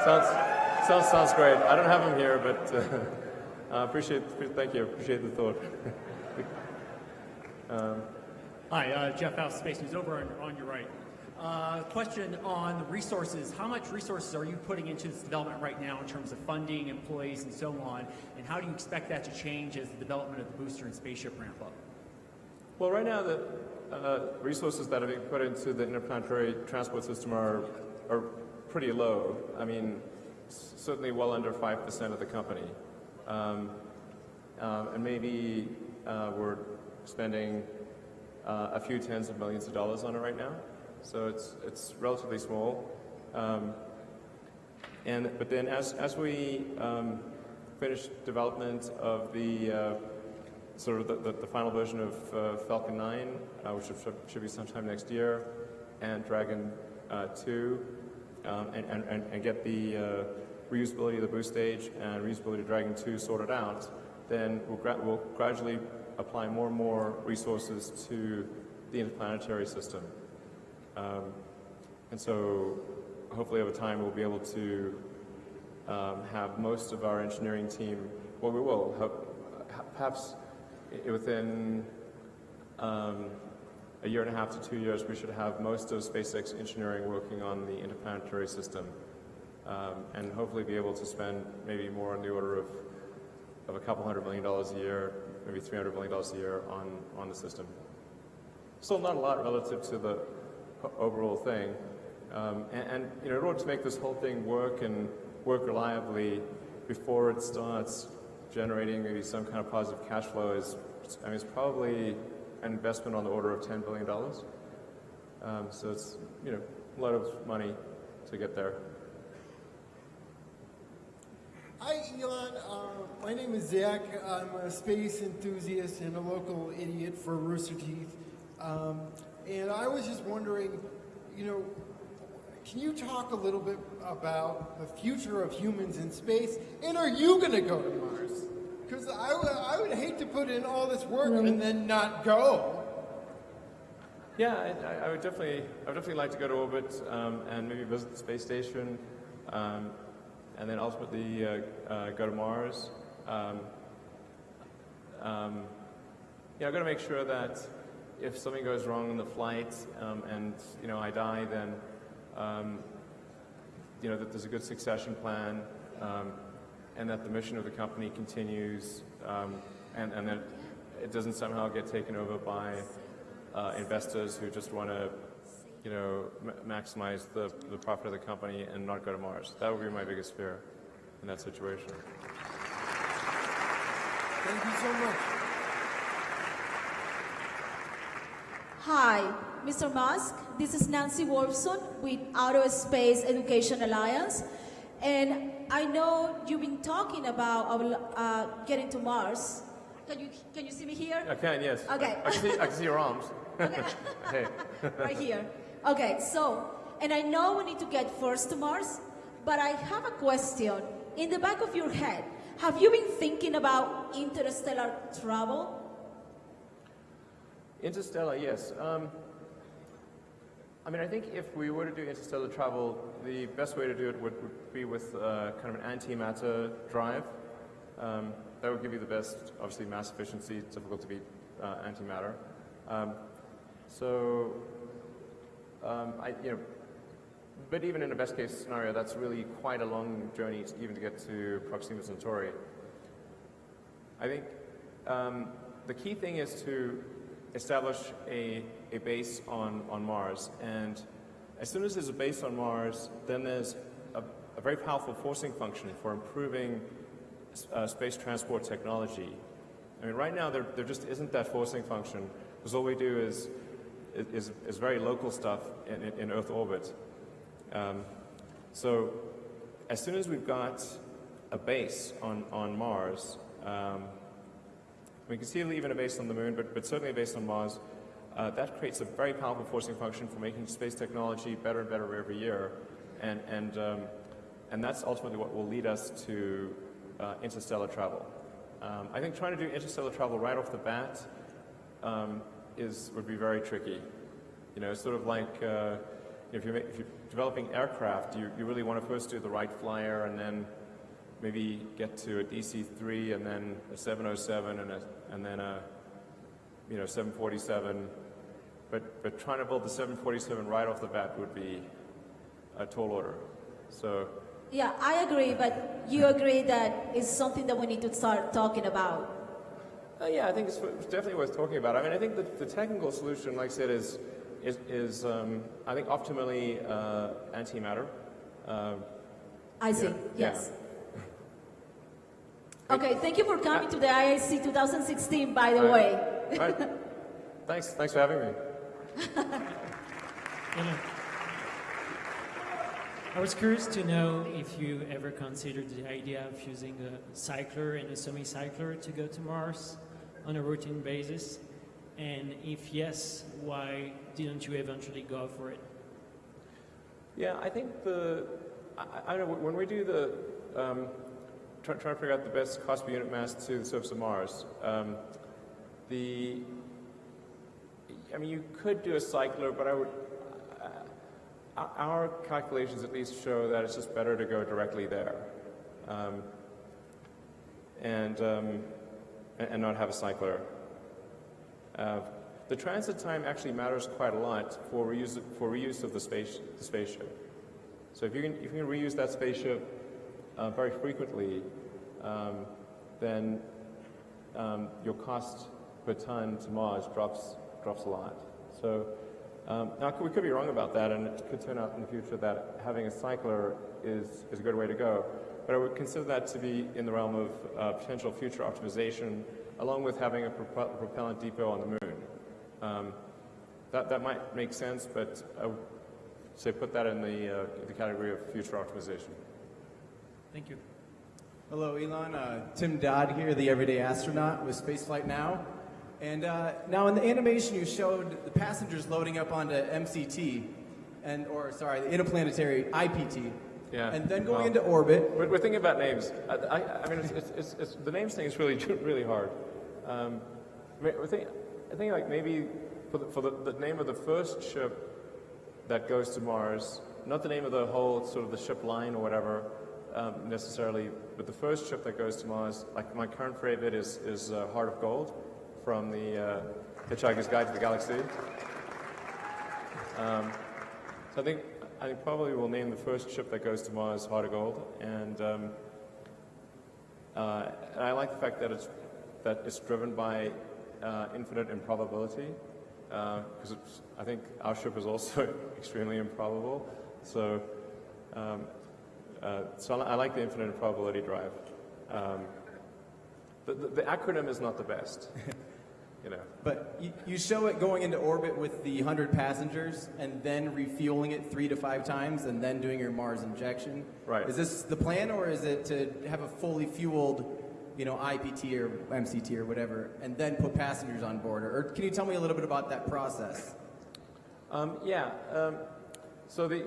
S1: Sounds, sounds, sounds great. I don't have him here, but uh, uh, appreciate, thank you, appreciate the thought. um,
S11: Hi, uh, Jeff Foust, Space News, over on, on your right. Uh, question on the resources. How much resources are you putting into this development right now in terms of funding, employees, and so on? And how do you expect that to change as the development of the booster and spaceship ramp up?
S1: Well, right now, the uh, resources that are being put into the interplanetary transport system are, are pretty low. I mean, certainly well under 5% of the company. Um, um, and maybe uh, we're spending uh, a few tens of millions of dollars on it right now. So it's, it's relatively small. Um, and, but then as, as we um, finish development of the uh, sort of the, the, the final version of uh, Falcon 9, uh, which should, should be sometime next year, and Dragon uh, 2, um, and, and, and, get the uh, reusability of the boost stage and reusability of Dragon 2 sorted out, then we'll, gra- we'll gradually apply more and more resources to the interplanetary system. Um, and so hopefully over time we'll be able to um, have most of our engineering team, well, we will, hope, perhaps within um, a year and a half to two years, we should have most of SpaceX engineering working on the interplanetary system, um, and hopefully be able to spend maybe more on the order of, of a couple hundred million dollars a year, maybe 300 million dollars a year on, on the system. Still not a lot relative to the overall thing. Um, and, and you know, in order to make this whole thing work and work reliably before it starts generating maybe some kind of positive cash flow is, I mean, it's probably an investment on the order of $10 billion. Um, so it's, you know, a lot of money to get there.
S12: Hi, Elon. Uh, my name is Zach. I'm a space enthusiast and a local idiot for Rooster Teeth. Um, and I was just wondering, you know, can you talk a little bit about the future of humans in space? And are you going to go to Mars? Because I would, I would hate to put in all this work and then not go.
S1: Yeah, I, I- I would definitely, I would definitely like to go to orbit um, and maybe visit the space station, um, and then ultimately uh, uh, go to Mars. Um, um, you know, I've got to make sure that if something goes wrong in the flight um, and you know I die, then um, you know that there's a good succession plan, um, and that the mission of the company continues, um, and and that it doesn't somehow get taken over by uh, investors who just want to, you know, ma- maximize the, the profit of the company and not go to Mars. That would be my biggest fear in that situation.
S12: Thank you so much.
S13: Hi, Mr. Musk. This is Nancy Wolfson with Outer Space Education Alliance. And I know you've been talking about uh, getting to Mars. Can you, can you see me here?
S1: I can, yes.
S13: Okay.
S1: I, I can, see, I can see your arms. hey.
S13: right here. Okay, so, and I know we need to get first to Mars, but I have a question. In the back of your head, have you been thinking about interstellar travel?
S1: Interstellar, yes. Um, I mean, I think if we were to do interstellar travel, the best way to do it would, would be with uh, kind of an antimatter drive. Um, that would give you the best, obviously, mass efficiency. It's difficult to beat uh, antimatter. Um, so, um, I, you know, but even in a best case scenario, that's really quite a long journey to, even to get to Proxima Centauri. I think um, the key thing is to establish a, a base on, on Mars. And as soon as there's a base on Mars, then there's a, a very powerful forcing function for improving uh, space transport technology. I mean, right now there, there just isn't that forcing function because all we do is, is, is very local stuff in, in, Earth orbit. Um, so as soon as we've got a base on, on Mars, um, we can see even a base on the moon, but, but certainly a base on Mars, uh, that creates a very powerful forcing function for making space technology better and better every year. And, and, um, and that's ultimately what will lead us to uh, interstellar travel. Um, I think trying to do interstellar travel right off the bat um, is, would be very tricky. You know, sort of like uh, if, you're, if you're developing aircraft, you, you really want to first do the Wright Flyer and then maybe get to a DC-3 and then a 707 and, a, and then a you know 747. But, but trying to build the 747 right off the bat would be a tall order. So
S13: Yeah, I agree, but you agree that it's something that we need to start talking about.
S1: Uh, yeah, I think it's, it's definitely worth talking about. I mean, I think the, the technical solution, like I said, is is, is um, I think optimally uh, antimatter. Uh,
S13: I see.
S1: yeah,
S13: Yes. Okay, thank you for coming to the IAC 2016, by the
S1: All
S13: way.
S1: right. Thanks. Thanks for having me.
S14: I was curious to know if you ever considered the idea of using a cycler and a semi-cycler to go to Mars on a routine basis. And if yes, why didn't you eventually go for it?
S1: Yeah, I think the I, I don't know when we do the um, try, try to figure out the best cost per unit mass to the surface of Mars. Um, the I mean, you could do a cycler, but I would. Uh, our calculations at least show that it's just better to go directly there, um, and, um, and not have a cycler. Uh, the transit time actually matters quite a lot for reuse, for reuse of the, space, the spaceship. So if you can, if you can reuse that spaceship uh, very frequently, um, then um, your cost per ton to Mars drops, drops a lot. So um, now we could be wrong about that, and it could turn out in the future that having a cycler is, is a good way to go. But I would consider that to be in the realm of uh, potential future optimization along with having a propel propellant depot on the moon. Um, that, that might make sense, but I would say put that in the, uh, the category of future optimization.
S14: Thank you.
S15: Hello, Elon. Uh, Tim Dodd here, the everyday astronaut with Spaceflight Now. And uh, now in the animation you showed the passengers loading up onto MCT, and or sorry, the interplanetary IPT,
S1: Yeah.
S15: and then going
S1: Well,
S15: into orbit.
S1: We're, we're thinking about names. I, I, I mean, it's, it's, it's, it's, the names thing is really, really hard. Um, we're thinking, I think like maybe for, the, for the, the name of the first ship that goes to Mars, not the name of the whole sort of the ship line or whatever um, necessarily, but the first ship that goes to Mars, like my current favorite is, is uh, Heart of Gold from the uh, Hitchhiker's Guide to the Galaxy. Um, so I think I think probably we'll name the first ship that goes to Mars Heart of Gold, and um, uh, and I like the fact that it's that it's driven by uh, infinite improbability, because I think our ship is also extremely improbable. So um, uh, so I, I like the infinite improbability drive. Um, the, the, the acronym is not the best, you know.
S15: But you, you show it going into orbit with the 100 passengers and then refueling it three to five times and then doing your Mars injection.
S1: Right.
S15: Is this the plan or is it to have a fully fueled, you know, IPT or MCT or whatever and then put passengers on board? Or, or can you tell me a little bit about that process?
S1: Um, yeah. Um, so the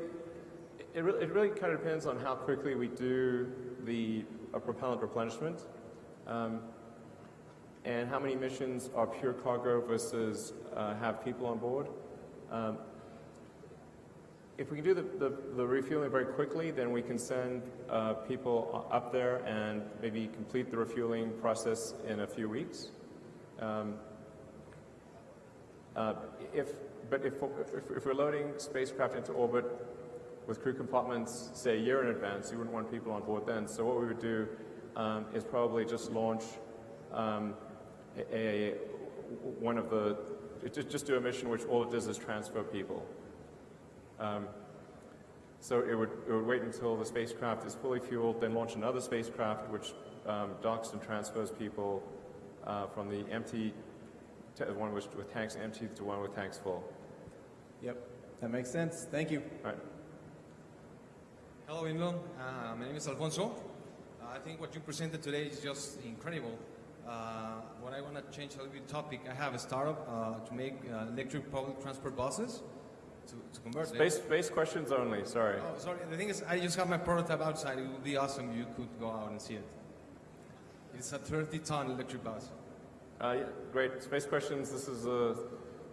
S1: it, re- it really kind of depends on how quickly we do the propellant replenishment, um, and how many missions are pure cargo versus uh, have people on board. Um, if we can do the, the, the refueling very quickly, then we can send uh, people up there and maybe complete the refueling process in a few weeks. Um, uh, if, but if, if, if we're loading spacecraft into orbit with crew compartments, say a year in advance, you wouldn't want people on board then. So what we would do um, is probably just launch um, a, a- one of the just, just do a mission which all it does is transfer people. Um, so it would, it would wait until the spacecraft is fully fueled, then launch another spacecraft which um, docks and transfers people uh, from the empty, one with, with tanks empty to one with tanks full.
S15: Yep, that makes sense. Thank you.
S1: Right.
S16: Hello, Elon. Uh, my name is Alfonso. Uh, I think what you presented today is just incredible. Uh, what I want to change a little bit topic, I have a startup uh, to make uh, electric public transport buses to, to convert them.
S1: Space, space questions only, sorry.
S16: Oh, sorry. The thing is, I just have my prototype outside. It would be awesome if you could go out and see it. It's a 30-ton electric bus.
S1: Uh, yeah, great. Space questions, this is uh,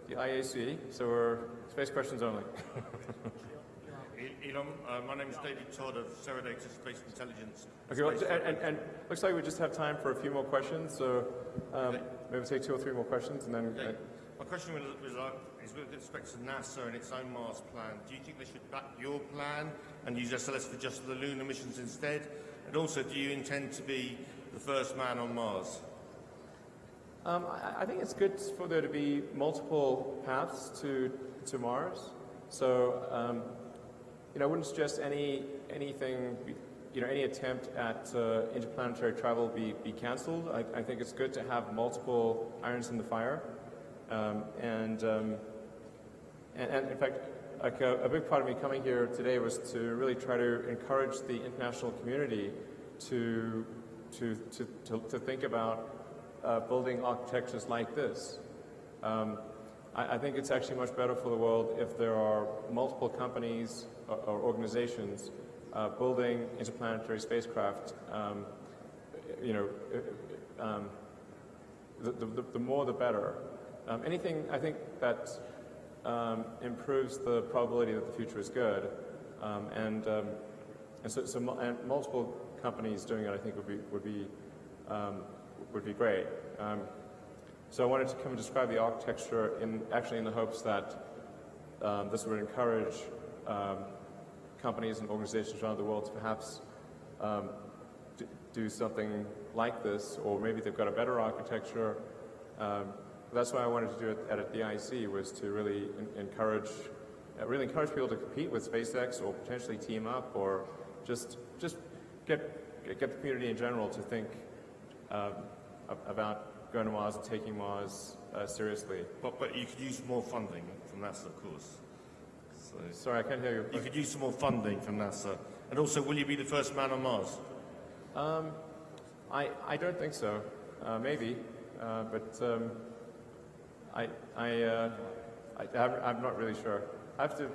S1: the IAC, so we're space questions only.
S17: Elon, uh, my name is David Todd of Seradata Space Intelligence.
S1: Okay, well,
S17: Space
S1: and, and, looks like we just have time for a few more questions, so um, maybe take two or three more questions and then.
S17: Okay. My question was, was, uh, is with respect to NASA and its own Mars plan. Do you think they should back your plan and use SLS for just the lunar missions instead? And also, do you intend to be the first man on Mars?
S1: Um, I, I think it's good for there to be multiple paths to to Mars. So, um, you know, I wouldn't suggest any anything, you know, any attempt at uh, interplanetary travel be be cancelled. I, I think it's good to have multiple irons in the fire, um, and, um, and and in fact. Like a, a big part of me coming here today was to really try to encourage the international community to to to, to, to think about uh, building architectures like this. Um, I, I think it's actually much better for the world if there are multiple companies or, or organizations uh, building interplanetary spacecraft. Um, you know, uh, um, the, the, the more the better. Um, anything I think that um, improves the probability that the future is good, um, and um, and so, so and multiple companies doing it, I think would be would be would be great. So I wanted to come and describe the architecture in actually in the hopes that this would encourage companies and organizations around the world to perhaps um, do something like this, or maybe they've got a better architecture. Um, that's why I wanted to do it at the IC was to really en- encourage, uh, really encourage people to compete with SpaceX or potentially team up or just just get get the community in general to think um, about going to Mars and taking Mars uh, seriously.
S17: But, but you could use more funding from NASA, of course. So,
S1: Sorry, I can't hear you.
S17: You could use some more funding from NASA. And also, will you be the first man on Mars?
S1: Um, I, I don't think so. Uh, maybe, uh, but um, I, I, uh, I, I'm, I'm not really sure. I have to,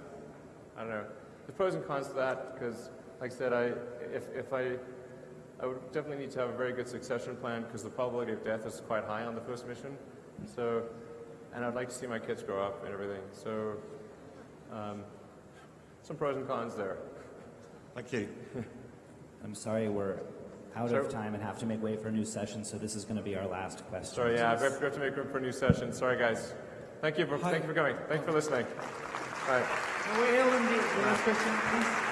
S1: I don't know. The pros and cons to that, because, like I said, I, if, if I, I would definitely need to have a very good succession plan, because the probability of death is quite high on the first mission. So, and I'd like to see my kids grow up and everything. So, um, some pros and cons there.
S17: Thank you.
S18: I'm sorry, we're out
S1: Sure.
S18: of time and have to make way for a new session, so this is going to be our last question.
S1: Sorry, yeah, we have to make room for a new session. Sorry, guys. Thank you for, thank you for coming. Thank you for listening. All right.
S11: Wait, Elon, the, the last question, please.